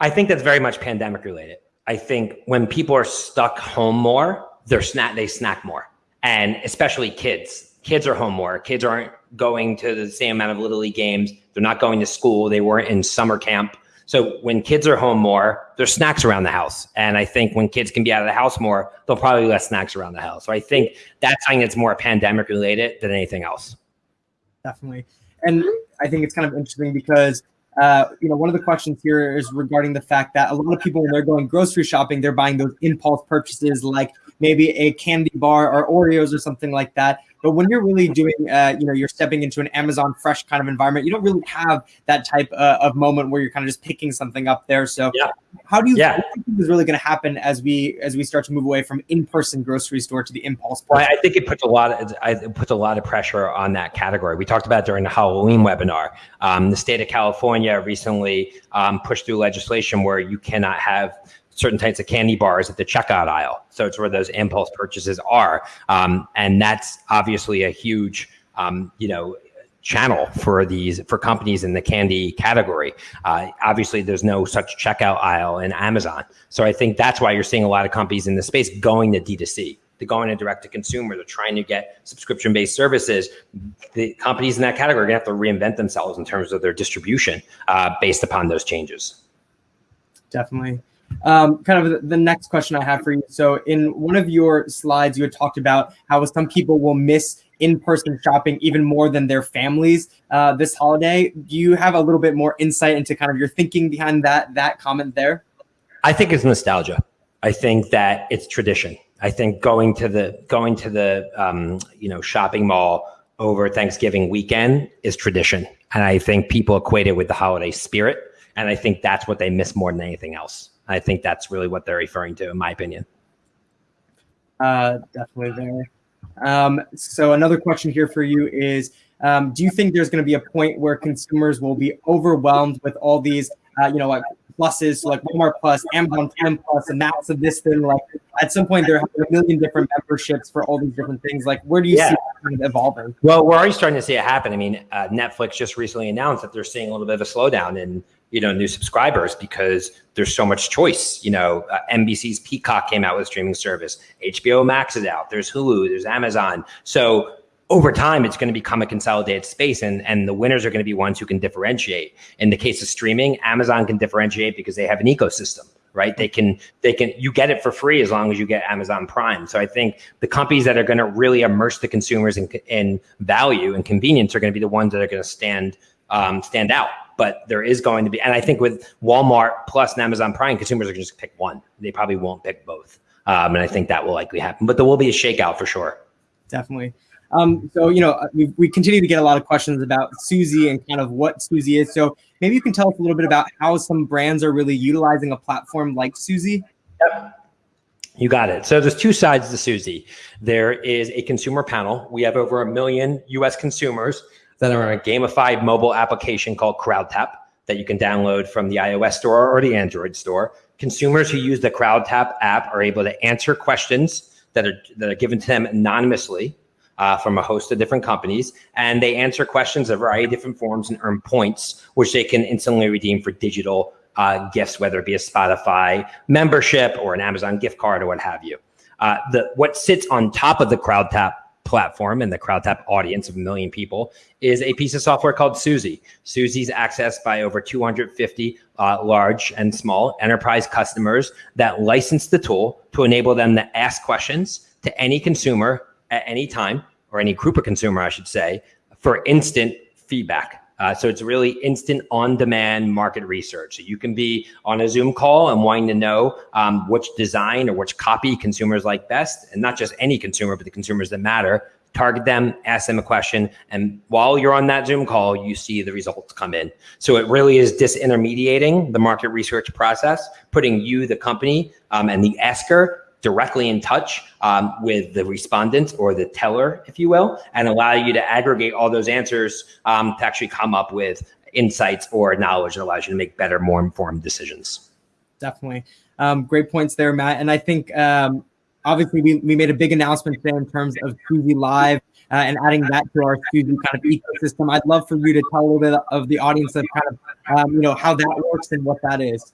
I think that's very much pandemic related. I think when people are stuck home more, they're snack they snack more, and especially kids. Kids are home more. Kids aren't going to the same amount of little league games. They're not going to school. They weren't in summer camp. So when kids are home more, there's snacks around the house. And I think when kids can be out of the house more, they'll probably be less snacks around the house. So I think that's something that's more pandemic related than anything else. Definitely. And I think it's kind of interesting because uh, you know, one of the questions here is regarding the fact that a lot of people, when they're going grocery shopping, they're buying those impulse purchases like maybe a candy bar or Oreos or something like that. But when you're really doing, uh, you know, you're stepping into an Amazon Fresh kind of environment, you don't really have that type uh, of moment where you're kind of just picking something up there. So, yeah. how do you yeah. think is really going to happen as we as we start to move away from in-person grocery store to the impulse? Well, I think it puts a lot of it puts a lot of pressure on that category. We talked about during the Halloween webinar. Um, the state of California recently um, pushed through legislation where you cannot have certain types of candy bars at the checkout aisle. So it's where those impulse purchases are. Um, and that's obviously a huge, um, you know, channel for these for companies in the candy category. Uh, obviously, there's no such checkout aisle in Amazon. So I think that's why you're seeing a lot of companies in the space going to D2C. They're going to direct to consumer. They're trying to get subscription based services. The companies in that category are going to have to reinvent themselves in terms of their distribution uh, based upon those changes. Definitely. Um, kind of the next question I have for you. So, in one of your slides, you had talked about how some people will miss in-person shopping even more than their families uh, this holiday. Do you have a little bit more insight into kind of your thinking behind that that comment there? I think it's nostalgia. I think that it's tradition. I think going to the going to the um, you know shopping mall over Thanksgiving weekend is tradition, and I think people equate it with the holiday spirit, and I think that's what they miss more than anything else. I think that's really what they're referring to, in my opinion. Uh, definitely there. Um, so another question here for you is, um, do you think there's going to be a point where consumers will be overwhelmed with all these, uh, you know, like pluses, so like Walmart Plus, Amazon Prime Plus, and that's of this thing? Like at some point, there are a million different memberships for all these different things. Like where do you yeah. see it evolving? Well, we're already starting to see it happen. I mean, uh, Netflix just recently announced that they're seeing a little bit of a slowdown in you know new subscribers because there's so much choice. You know uh, nbc's peacock came out with a streaming service. Hbo max is out. There's hulu. There's amazon. So over time it's going to become a consolidated space and and the winners are going to be ones who can differentiate. In the case of streaming amazon can differentiate because they have an ecosystem right? They can they can you get it for free as long as you get amazon prime. So i think the companies that are going to really immerse the consumers in, in value and convenience are going to be the ones that are going to stand um, stand out but there is going to be, and I think with Walmart Plus and Amazon Prime, consumers are going to just pick one. They probably won't pick both. Um, and I think that will likely happen, but there will be a shakeout for sure. Definitely. Um, so, you know, we, we continue to get a lot of questions about Suzy and kind of what Suzy is. So maybe you can tell us a little bit about how some brands are really utilizing a platform like Suzy. Yep. You got it. So there's two sides to Suzy. There is a consumer panel. We have over a million US consumers that are a gamified mobile application called CrowdTap that you can download from the iOS store or the Android store. Consumers who use the CrowdTap app are able to answer questions that are that are given to them anonymously uh, from a host of different companies, and they answer questions in a variety of different forms and earn points, which they can instantly redeem for digital uh, gifts, whether it be a Spotify membership or an Amazon gift card or what have you. Uh, the what sits on top of the CrowdTap platform and the CrowdTap audience of a million people is a piece of software called Suzy. Suzy's accessed by over 250 uh, large and small enterprise customers that license the tool to enable them to ask questions to any consumer at any time, or any group of consumer, I should say, for instant feedback. Uh, so it's really instant on-demand market research. So you can be on a Zoom call and wanting to know um, which design or which copy consumers like best, and not just any consumer, but the consumers that matter. target them, ask them a question, and while you're on that Zoom call, you see the results come in. So it really is disintermediating the market research process, putting you, the company, um, and the asker directly in touch um, with the respondent or the teller, if you will, and allow you to aggregate all those answers um, to actually come up with insights or knowledge that allows you to make better, more informed decisions. Definitely. Um, great points there, Matt. And I think um, obviously we, we made a big announcement today in terms of Suzy Live uh, and adding that to our Suzy kind of ecosystem. I'd love for you to tell a little bit of the audience of kind of, um, you know, how that works and what that is.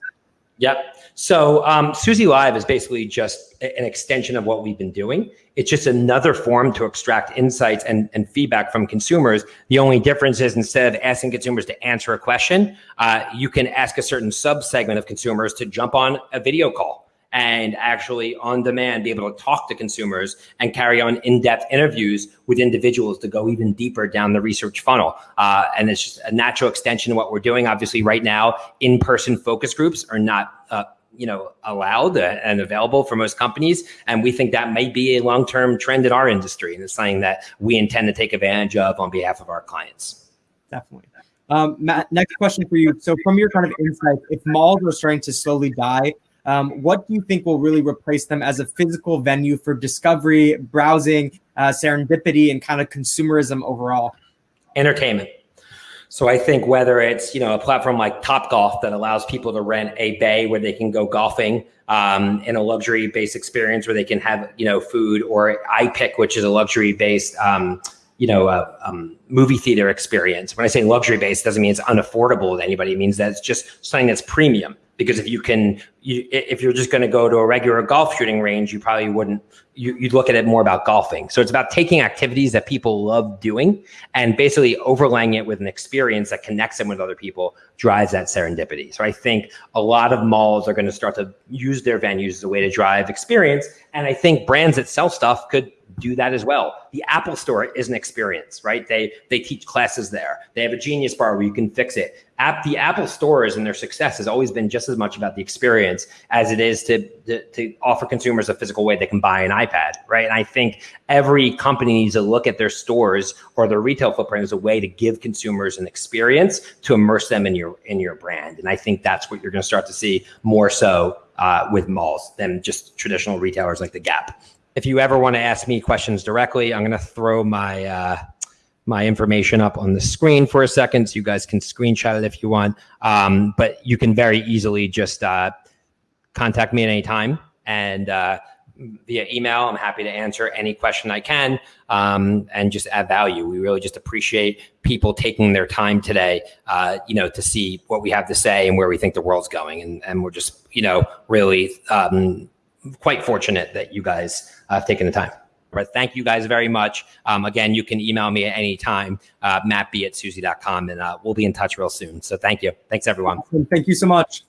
Yep. So um, Suzy Live is basically just an extension of what we've been doing. It's just another form to extract insights and, and feedback from consumers. The only difference is instead of asking consumers to answer a question, uh, you can ask a certain sub segment of consumers to jump on a video call and actually on demand be able to talk to consumers and carry on in-depth interviews with individuals to go even deeper down the research funnel. Uh, and it's just a natural extension of what we're doing. Obviously, right now, in-person focus groups are not uh, you know allowed and available for most companies and we think that may be a long-term trend in our industry and it's something that we intend to take advantage of on behalf of our clients definitely um, Matt, next question for you. So, from your kind of insight, if malls are starting to slowly die, um, what do you think will really replace them as a physical venue for discovery, browsing, uh, serendipity, and kind of consumerism overall? Entertainment. So I think whether it's you know a platform like Top Golf that allows people to rent a bay where they can go golfing um, in a luxury based experience where they can have you know food, or iPic, which is a luxury based um, you know uh, um, movie theater experience. When I say luxury based, doesn't mean it's unaffordable to anybody. It means that it's just something that's premium because if you can you, if you're just going to go to a regular golf shooting range you probably wouldn't you, would look at it more about golfing so it's about taking activities that people love doing and basically overlaying it with an experience that connects them with other people drives that serendipity so i think a lot of malls are going to start to use their venues as a way to drive experience and i think brands that sell stuff could do that as well. The Apple Store is an experience, right? They they teach classes there. They have a Genius Bar where you can fix it. App the Apple stores and their success has always been just as much about the experience as it is to, to, to offer consumers a physical way they can buy an iPad, right? And I think every company needs to look at their stores or their retail footprint as a way to give consumers an experience to immerse them in your in your brand. And I think that's what you're going to start to see more so uh, with malls than just traditional retailers like the Gap if you ever want to ask me questions directly, I'm going to throw my uh, my information up on the screen for a second, so you guys can screenshot it if you want. Um, but you can very easily just uh, contact me at any time and uh, via email. I'm happy to answer any question I can um, and just add value. We really just appreciate people taking their time today, uh, you know, to see what we have to say and where we think the world's going. And, and we're just, you know, really um, quite fortunate that you guys have taken the time. Thank you guys very much. Um, again, you can email me at any time, uh, mattb at suzy.com, and uh, we'll be in touch real soon. So thank you. Thanks, everyone. Thank you so much.